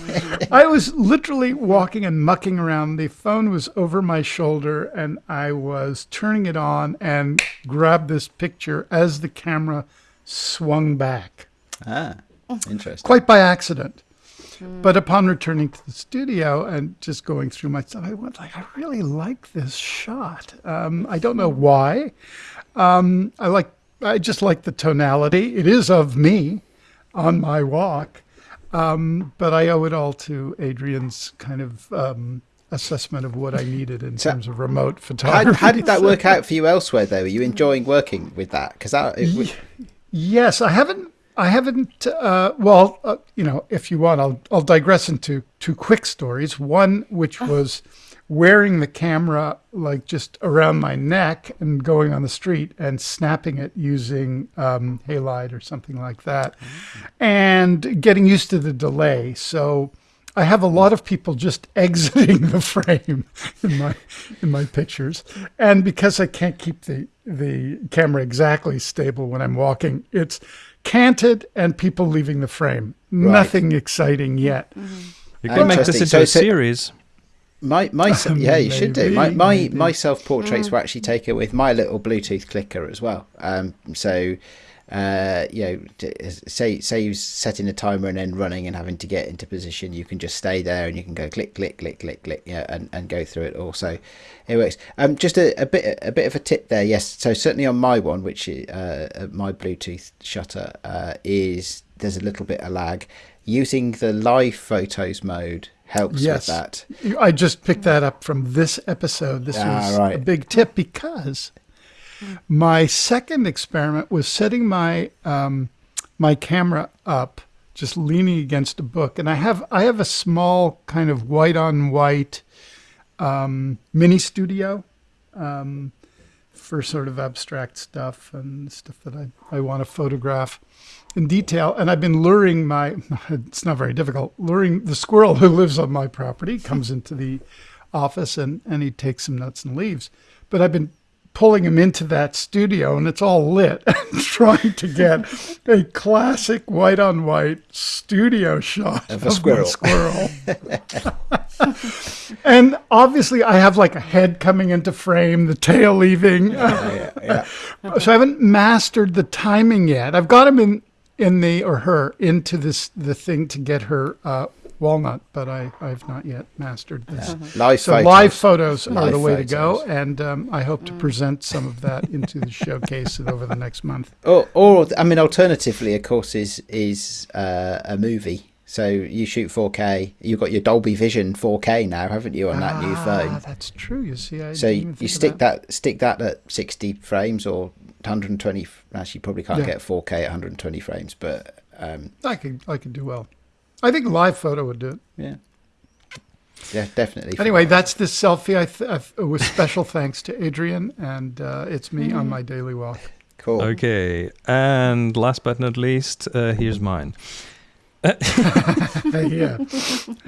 I was literally walking and mucking around. The phone was over my shoulder, and I was turning it on and grabbed this picture as the camera swung back, Ah, interesting. quite by accident. But upon returning to the studio and just going through my stuff, I went like, I really like this shot. Um, I don't know why. Um, I like, I just like the tonality. It is of me on my walk, um, but I owe it all to Adrian's kind of um, assessment of what I needed in So- terms of remote photography. how did that work out for you elsewhere, though? Are you enjoying working with that? Because that it, w- Yes, I haven't. I haven't. Uh, well, uh, you know, if you want, I'll I'll digress into two quick stories. One, which was wearing the camera like just around my neck and going on the street and snapping it using um, halide or something like that, and getting used to the delay. So. I have a lot of people just exiting the frame in my in my pictures, and because I can't keep the the camera exactly stable when I'm walking, it's canted and people leaving the frame. Nothing exciting yet. You can make this into So- a series. my my yeah, you should do. My my, maybe. my self portraits were actually taken with my little Bluetooth clicker as well. Um, so. Uh, you know, t- say say you're setting a timer and then running and having to get into position, you can just stay there and you can go click, click, click, click, click, yeah, and, and go through it all. So it works. Um, just a, a bit a bit of a tip there. Yes, so certainly on my one, which uh, uh, my Bluetooth shutter uh, is there's a little bit of lag. Using the live photos mode helps Yes. with that. I just picked that up from this episode. This Ah, was a big tip because my second experiment was setting my um, my camera up, just leaning against a book, and I have I have a small kind of white on white um, mini studio um, for sort of abstract stuff and stuff that I, I want to photograph in detail. And I've been luring my, it's not very difficult, luring the squirrel who lives on my property, comes into the office and, and he takes some nuts and leaves. But I've been pulling him into that studio and it's all lit and trying to get a classic white on white studio shot Of a my squirrel. squirrel. and obviously I have like a head coming into frame, the tail leaving. yeah, yeah. so I haven't mastered the timing yet. I've got him in in the or her into this the thing to get her uh, walnut, but I I've not yet mastered this. Live So photos. live photos are Live the way to go, and um, I hope to present some of that into the showcase over the next month. Or, or I mean, alternatively, of course, is is uh, a movie. So you shoot 4K. You've got your Dolby Vision 4K now, haven't you, on that new Ah, phone? that's true. You see, I So didn't you, even you think of stick that. stick that at 60 frames or 120. Actually, you probably can't Yeah. get 4K at 120 frames, but um, I could I could do well. I think live photo would do it. yeah, yeah, definitely. Anyway, that's this selfie. I th- I've, with special thanks to Adrian, and uh, it's me on my daily walk. cool. Okay, and last but not least, uh, here's mine. Yeah,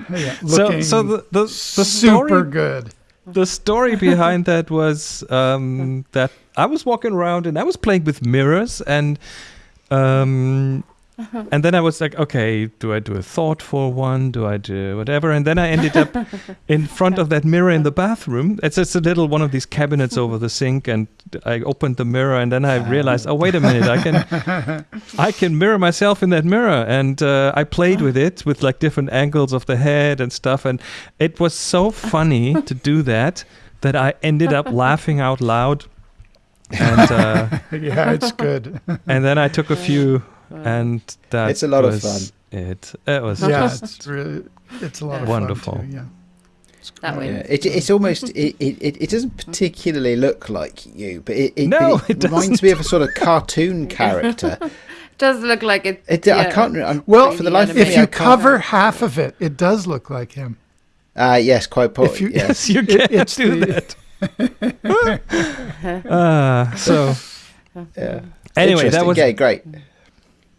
yeah. So, so the the, the super story good. the story behind that was um, that I was walking around and I was playing with mirrors and um, and then I was like, okay, do I do a thoughtful one? Do I do whatever? And then I ended up in front of that mirror in the bathroom. It's just a little one of these cabinets over the sink, and I opened the mirror, and then I realized, oh wait a minute, I can I can mirror myself in that mirror, and uh, I played with it with like different angles of the head and stuff, and it was so funny to do that that I ended up laughing out loud, and uh, Yeah, it's good. and then I took a few, and that It's a lot of was It it was yeah, just it's really it's a lot of Wonderful. Fun too, yeah. That Yeah, it, it's almost it, it, it it doesn't particularly look like you, but it, it, No, but it reminds me of a sort of cartoon character. Does look like it. It, I can't. I'm, Well, for the life of If me, If I you can't- cover half of it, it does look like him. uh, yes, quite. Po- if you- yes. yes, you It- can't it's do the- that. uh, so yeah. anyway, that was yeah, great.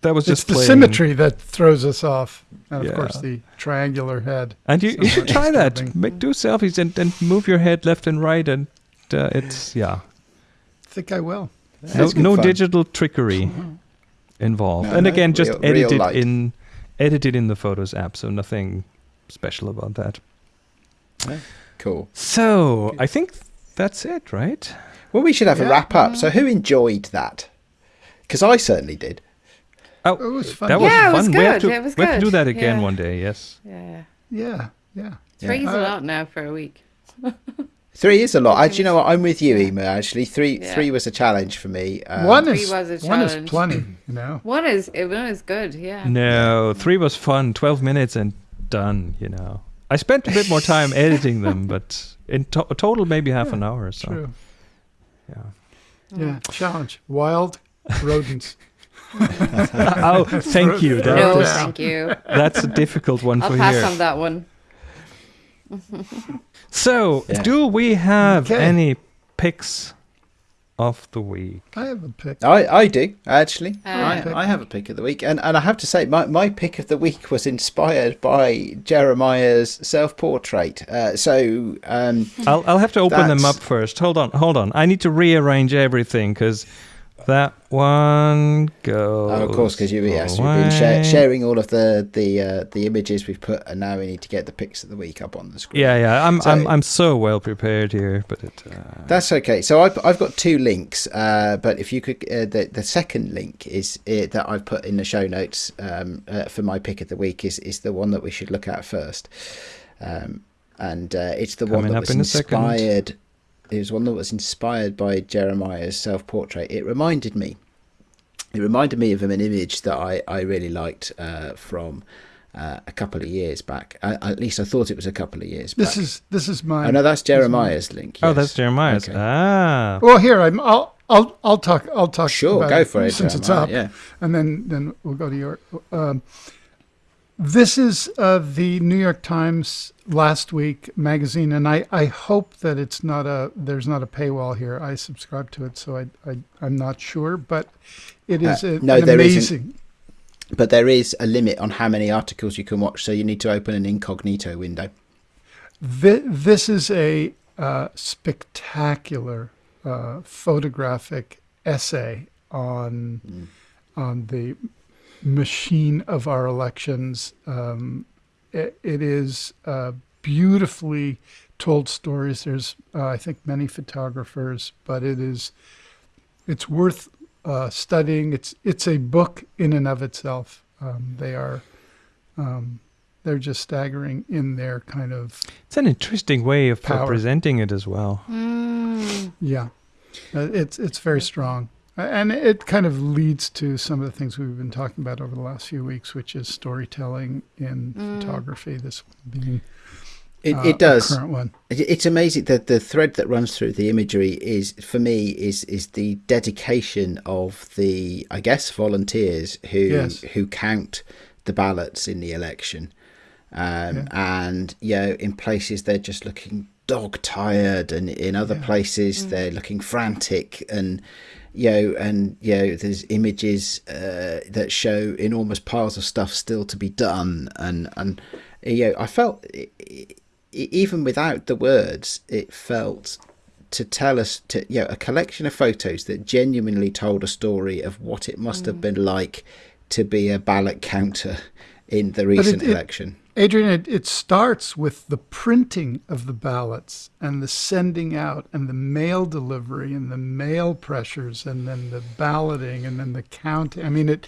That was It's just the symmetry that throws us off, and of course the triangular head. And you, you should try that. Make do selfies and, and move your head left and right, and uh, it's yeah, I think I will. no, no digital trickery involved. No, and no, again, just real- real edited light. in edited in the Photos app, so nothing special about that. Cool. So I think that's it, right? Well, we should have a wrap up. So, who enjoyed that? Because I certainly did. Oh, It was fun. that was Yeah, it fun. was we have good. to It was we have to do that again Yeah. one day. Yes. Yeah. Yeah, yeah. Three's Yeah. a lot now for a week. Three is a lot. I, do you know what? I'm with you, Yeah. Ema. Actually, three Yeah. three was a challenge for me. Um, one is was a one is plenty. You know. One is it one is good. Yeah. No, three was fun. Twelve minutes and done. You know, I spent a bit more time editing them, but in to- total maybe half an hour or so. True. Yeah. Yeah. Challenge. Wild rodents. Oh, thank you. That No, was- Yeah. thank you. that's a difficult one I'll for pass here. on that one. So, Yeah. do we have Okay. any picks of the week? I have a pick. I, I do actually. Uh, I, I have a pick of the week, and, and I have to say, my, my pick of the week was inspired by Jeremiah's self portrait. Uh, so um, I'll I'll have to open them up first. Hold on, hold on. I need to rearrange everything because that one goes. oh, of course, because you yes, we've been sha- sharing all of the the uh, the images we've put, and now we need to get the pics of the week up on the screen. Yeah, yeah. I'm So- I'm I'm so well prepared here, but it. Uh, That's okay. So I've, I've got two links, uh, but if you could, uh, the the second link is uh, that I've put in the show notes um, uh, for my pick of the week is is the one that we should look at first, um, and uh, it's the one that was inspired. It was one that was inspired by Jeremiah's self portrait. It reminded me. It reminded me of an image that I I really liked uh, from. Uh, a couple of years back, uh, at least I thought it was a couple of years This back. is this is mine. Oh no, that's This is mine. Jeremiah's link. Oh, that's Jeremiah's. Okay. Ah. Well, here I'm. I'll I'll I'll talk. I'll talk. Sure, about go for it. since it's up, Yeah. and then then we'll go to your. Um, this is uh, the New York Times last week magazine, and I, I hope that it's not a there's not a paywall here. I subscribe to it, so I, I I'm not sure, but it is Uh, a, no, there isn't. But there is a limit on how many articles you can watch, so you need to open an incognito window. Thi- This is a uh, spectacular uh, photographic essay on Mm. on the machine of our elections. Um, it, it is uh, beautifully told stories. There's, uh, I think, many photographers, but it is it's worth uh, studying. It's it's a book in and of itself. Um, they are. Um, they're just staggering in their kind of It's an interesting way of Power. presenting it as well. Mm. Yeah, Uh, it's it's very strong, and it kind of leads to some of the things we've been talking about over the last few weeks, which is storytelling in Mm. photography. This being It, uh, it does. A current one. It's amazing that the thread that runs through the imagery is, for me, is is the dedication of the, I guess, volunteers who Yes. who count the ballots in the election, um, and you know, in places they're just looking dog tired, and in other places they're looking frantic, and you know, and you know, there's images uh, that show enormous piles of stuff still to be done, and and you know, I felt. even without the words, it felt to tell us to you know a collection of photos that genuinely told a story of what it must have been like to be a ballot counter in the recent it- election. Adrian, it, it starts with the printing of the ballots and the sending out and the mail delivery and the mail pressures and then the balloting and then the counting. I mean, it,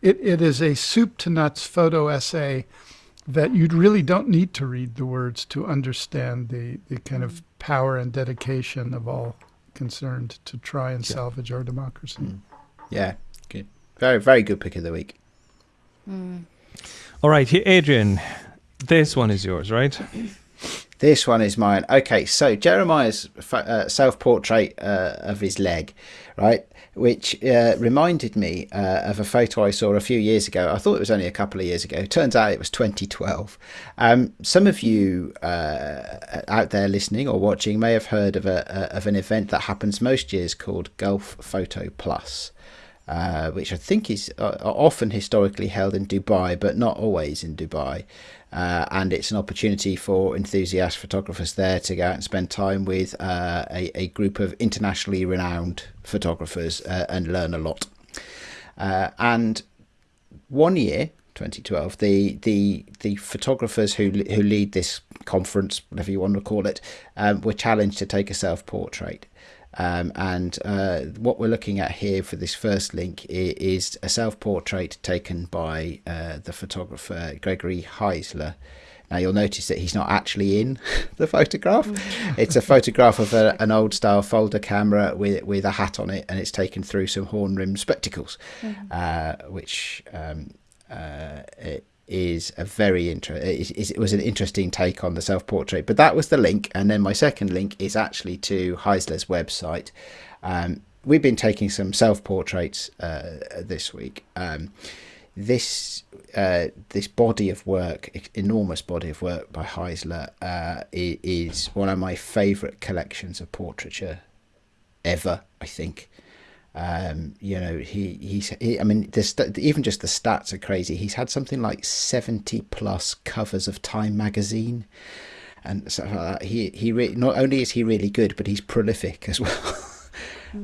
it, it is a soup to nuts photo essay that you really don't need to read the words to understand the, the kind of mm. power and dedication of all concerned to try and salvage our democracy. Mm. Yeah, good, very very good pick of the week. Mm. All right, Adrian. This one is yours, right? This one is mine. Okay, so Jeremiah's uh, self-portrait uh, of his leg, right, which uh, reminded me uh, of a photo I saw a few years ago. I thought it was only a couple of years ago. Turns out it was 2012. Um, some of you uh, out there listening or watching may have heard of a, a of an event that happens most years called Gulf Photo Plus. Uh, which I think is uh, often historically held in Dubai, but not always in Dubai. Uh, and it's an opportunity for enthusiast photographers there to go out and spend time with uh, a, a group of internationally renowned photographers uh, and learn a lot. Uh, and one year, 2012, the the the photographers who who lead this conference, whatever you want to call it, um, were challenged to take a self portrait. Um, and uh, what we're looking at here for this first link is a self portrait taken by uh, the photographer Gregory Heisler. Now you'll notice that he's not actually in the photograph. It's a photograph of a, an old style folder camera with with a hat on it, and it's taken through some horn rimmed spectacles, uh, which um, uh, it is a very inter- it, was an interesting take on the self portrait. But that was the link, and then my second link is actually to Heisler's website. Um, we've been taking some self portraits uh, this week. Um, this uh, this body of work, enormous body of work by Heisler, uh, is one of my favourite collections of portraiture ever. I think. Um, you know, he he's he, I mean, even just the stats are crazy. He's had something like seventy plus covers of Time magazine, and like that. He he re- not only is he really good, but he's prolific as well.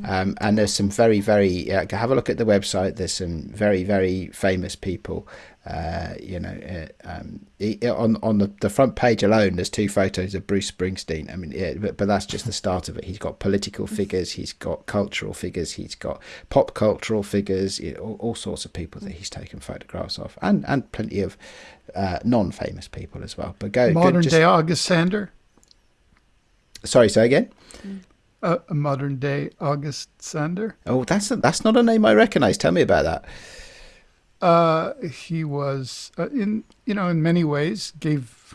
Um, and there's some very, very, uh, have a look at the website. There's some very, very famous people. Uh, you know, uh, um, on on the, the front page alone, there's two photos of Bruce Springsteen. I mean, yeah, but, but that's just the start of it. He's got political figures, he's got cultural figures, he's got pop cultural figures, all, all sorts of people that he's taken photographs of, and and plenty of uh, non-famous people as well. But go, go Modern just- day August Sander, Sorry, say again. Uh, a modern day August Sander. Oh, that's that's not a name I recognise. Tell me about that. Uh, he was uh, in you know in many ways gave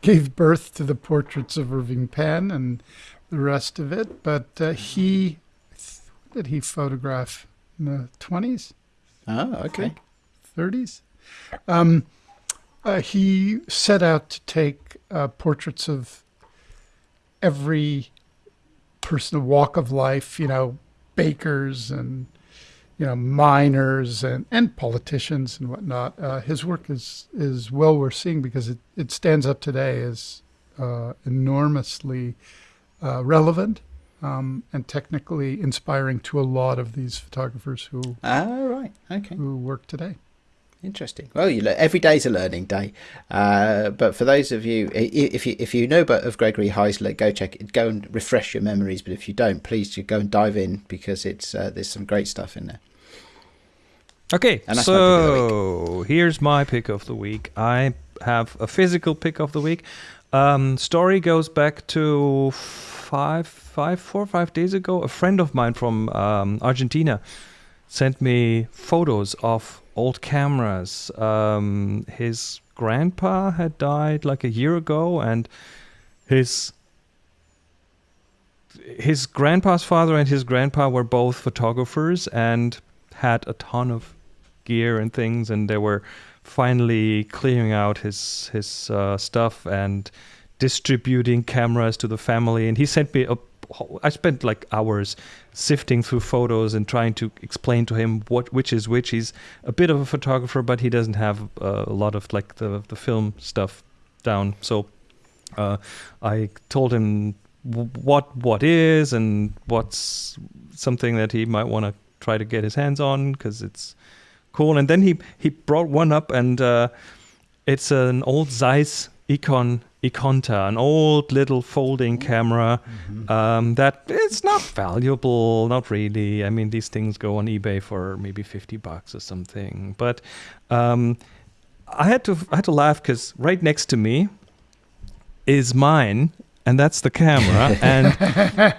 gave birth to the portraits of Irving Penn and the rest of it. But uh, he did he photograph in the twenties, Oh, okay. thirties? Um, uh, he set out to take uh, portraits of every person of walk of life. You know, bakers and you know, miners and, and politicians and whatnot. Uh, his work is, is well worth seeing because it, it stands up today as uh, enormously uh, relevant um, and technically inspiring to a lot of these photographers who, Ah, right. Okay. who work today. Interesting. Well, you every day's a learning day. Uh, but for those of you, if you if you know about of Gregory Heisler, go check it. Go and refresh your memories. But if you don't, please do go and dive in because it's uh, there's some great stuff in there. Okay, And that's my pick of the so here's my pick of the week. I have a physical pick of the week. Um, story goes back to five, five, four, five days ago. A friend of mine from um, Argentina sent me photos of old cameras. Um, his grandpa had died like a year ago, and his his grandpa's father and his grandpa were both photographers and had a ton of gear and things, and they were finally clearing out his his uh, stuff and distributing cameras to the family. And he sent me a. I spent like hours sifting through photos and trying to explain to him what which is which. He's a bit of a photographer, but he doesn't have uh, a lot of like the the film stuff down. So uh, I told him what what is and what's something that he might want to try to get his hands on because it's cool. And then he he brought one up, and uh, it's an old Zeiss Ikon Ikonta, an old little folding camera um, that it's not valuable, not really. I mean, these things go on eBay for maybe fifty bucks or something. But um, I had to I had to laugh because right next to me is mine. And that's the camera, and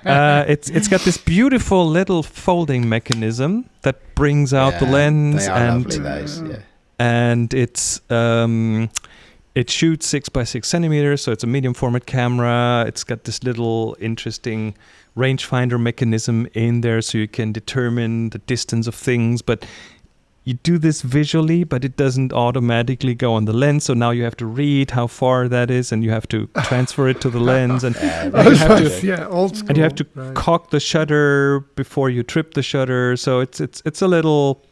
uh, it's it's got this beautiful little folding mechanism that brings out the Yeah, lens, They are and lovely, those. Yeah. and it's um, it shoots six by six centimeters, so it's a medium format camera. It's got this little interesting rangefinder mechanism in there, so you can determine the distance of things. But you do this visually, but it doesn't automatically go on the lens. So now you have to read how far that is, and you have to transfer it to the lens, and Yeah, I very was have to- to- yeah, old school. and you have to right. cock the shutter before you trip the shutter. So it's it's it's a little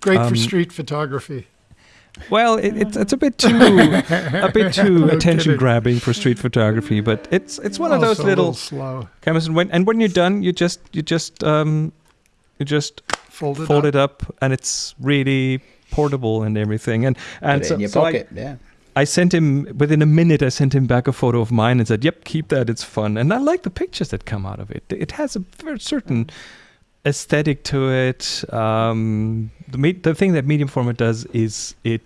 Great um, for street photography. Well, it, it's it's a bit too a bit too No attention kidding. grabbing for street photography, but it's it's one of those Also little slow. cameras. And when and when you're done, you just you just um you just Folded fold up. it up, and it's really portable and everything. And and Put it so, in your so I, yeah. I sent him within a minute. I sent him back a photo of mine and said, "Yep, keep that. It's fun." And I like the pictures that come out of it. It has a very certain aesthetic to it. Um, the me- the thing that medium format does is it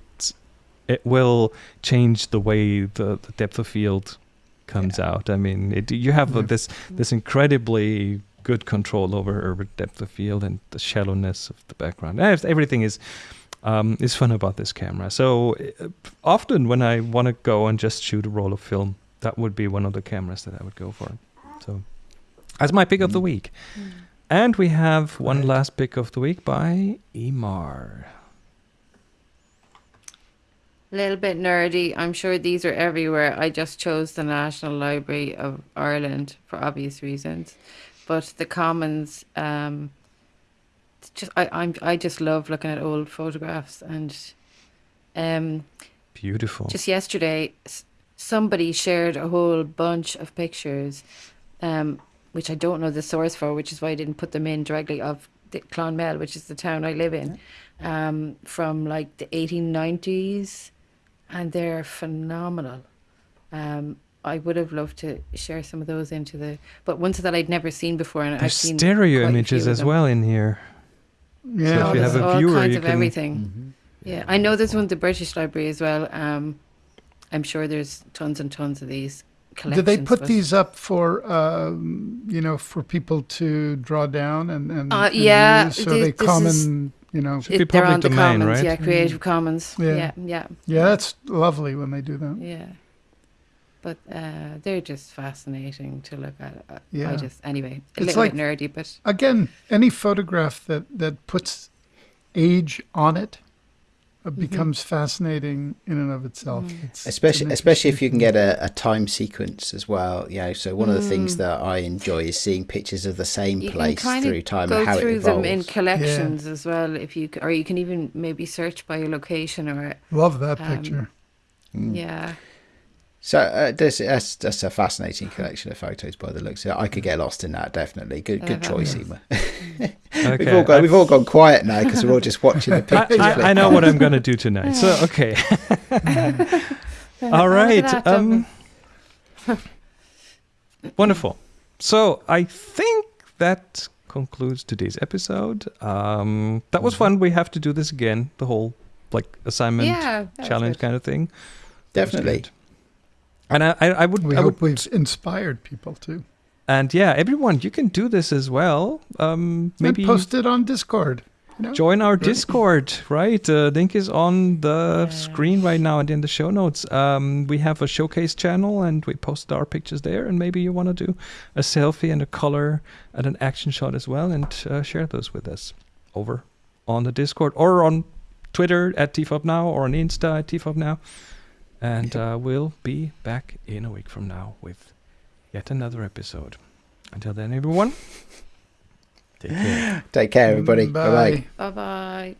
it will change the way the, the depth of field comes out. I mean, it, you have uh, Yeah. this this incredibly good control over, over depth of field and the shallowness of the background. Everything is um, is fun about this camera. So uh, often when I want to go and just shoot a roll of film, that would be one of the cameras that I would go for. So that's my pick of the Mm. Week. And we have one Right. last pick of the week by Emar. A little bit nerdy. I'm sure these are everywhere. I just chose the National Library of Ireland for obvious reasons, but the Commons. Um, it's just I I'm I just love looking at old photographs and, um, Beautiful. just yesterday somebody shared a whole bunch of pictures, um, which I don't know the source for, which is why I didn't put them in directly of the Clonmel, which is the town I live in, um, from like the 1890s, and they're phenomenal. Um, I would have loved to share some of those into the, but ones that I'd never seen before, and I've seen stereo images as well in here. Yeah. So if you have a all viewer, kinds you of can- everything. Mhm. Yeah, I know there's one at the British Library as well. Um, I'm sure there's tons and tons of these collections. Did they put but- these up for um, you know for people to draw down and and, Uh, and yeah, use? so thi- they this is- common you know Should be It, they're public on the domain, Commons, right? yeah, Creative Commons. Yeah. Yeah, yeah, yeah that's lovely when they do that. yeah. But uh, they're just fascinating to look at. Uh, Yeah. I just anyway, a It's little like- bit nerdy, but Again, any photograph that that puts age on it uh, Mm-hmm. becomes fascinating in and of itself. Mm. It's, especially it's especially if you can get a, a time sequence as well you know so one of the things Mm. that i enjoy is seeing pictures of the same you can place kind through time go and how through it them evolves in collections as well. If you or you can even maybe search by your location or. Love that um, picture. Mm. yeah. So uh, this, that's, that's a fascinating collection of photos by the looks of it i could get lost in that definitely good good Uh, choice yeah. Emma. Okay. we've all gone I- we've all gone quiet now because we're all just watching the pictures I, flick I know what I'm going to do tonight. So, okay. All right. Um, wonderful. So, I think that concludes today's episode. Um, that was fun. We have to do this again. The whole like assignment yeah, challenge good. kind of thing. That was definitely good. And I, I, I would, We I hope would, we've inspired people too. and yeah, everyone, you can do this as well. Um, maybe and post it on Discord. You know? join our Discord, right? Uh, link is on the screen right now and in the show notes. Um, we have a showcase channel and we post our pictures there. And maybe you want to do a selfie and a color and an action shot as well and uh, share those with us over on the Discord or on Twitter at TFOP Now or on Insta at TFOP Now. And uh, we'll be back in a week from now with yet another episode. Until then, everyone. Take care. Take care, everybody. Mm, Bye bye. Bye bye.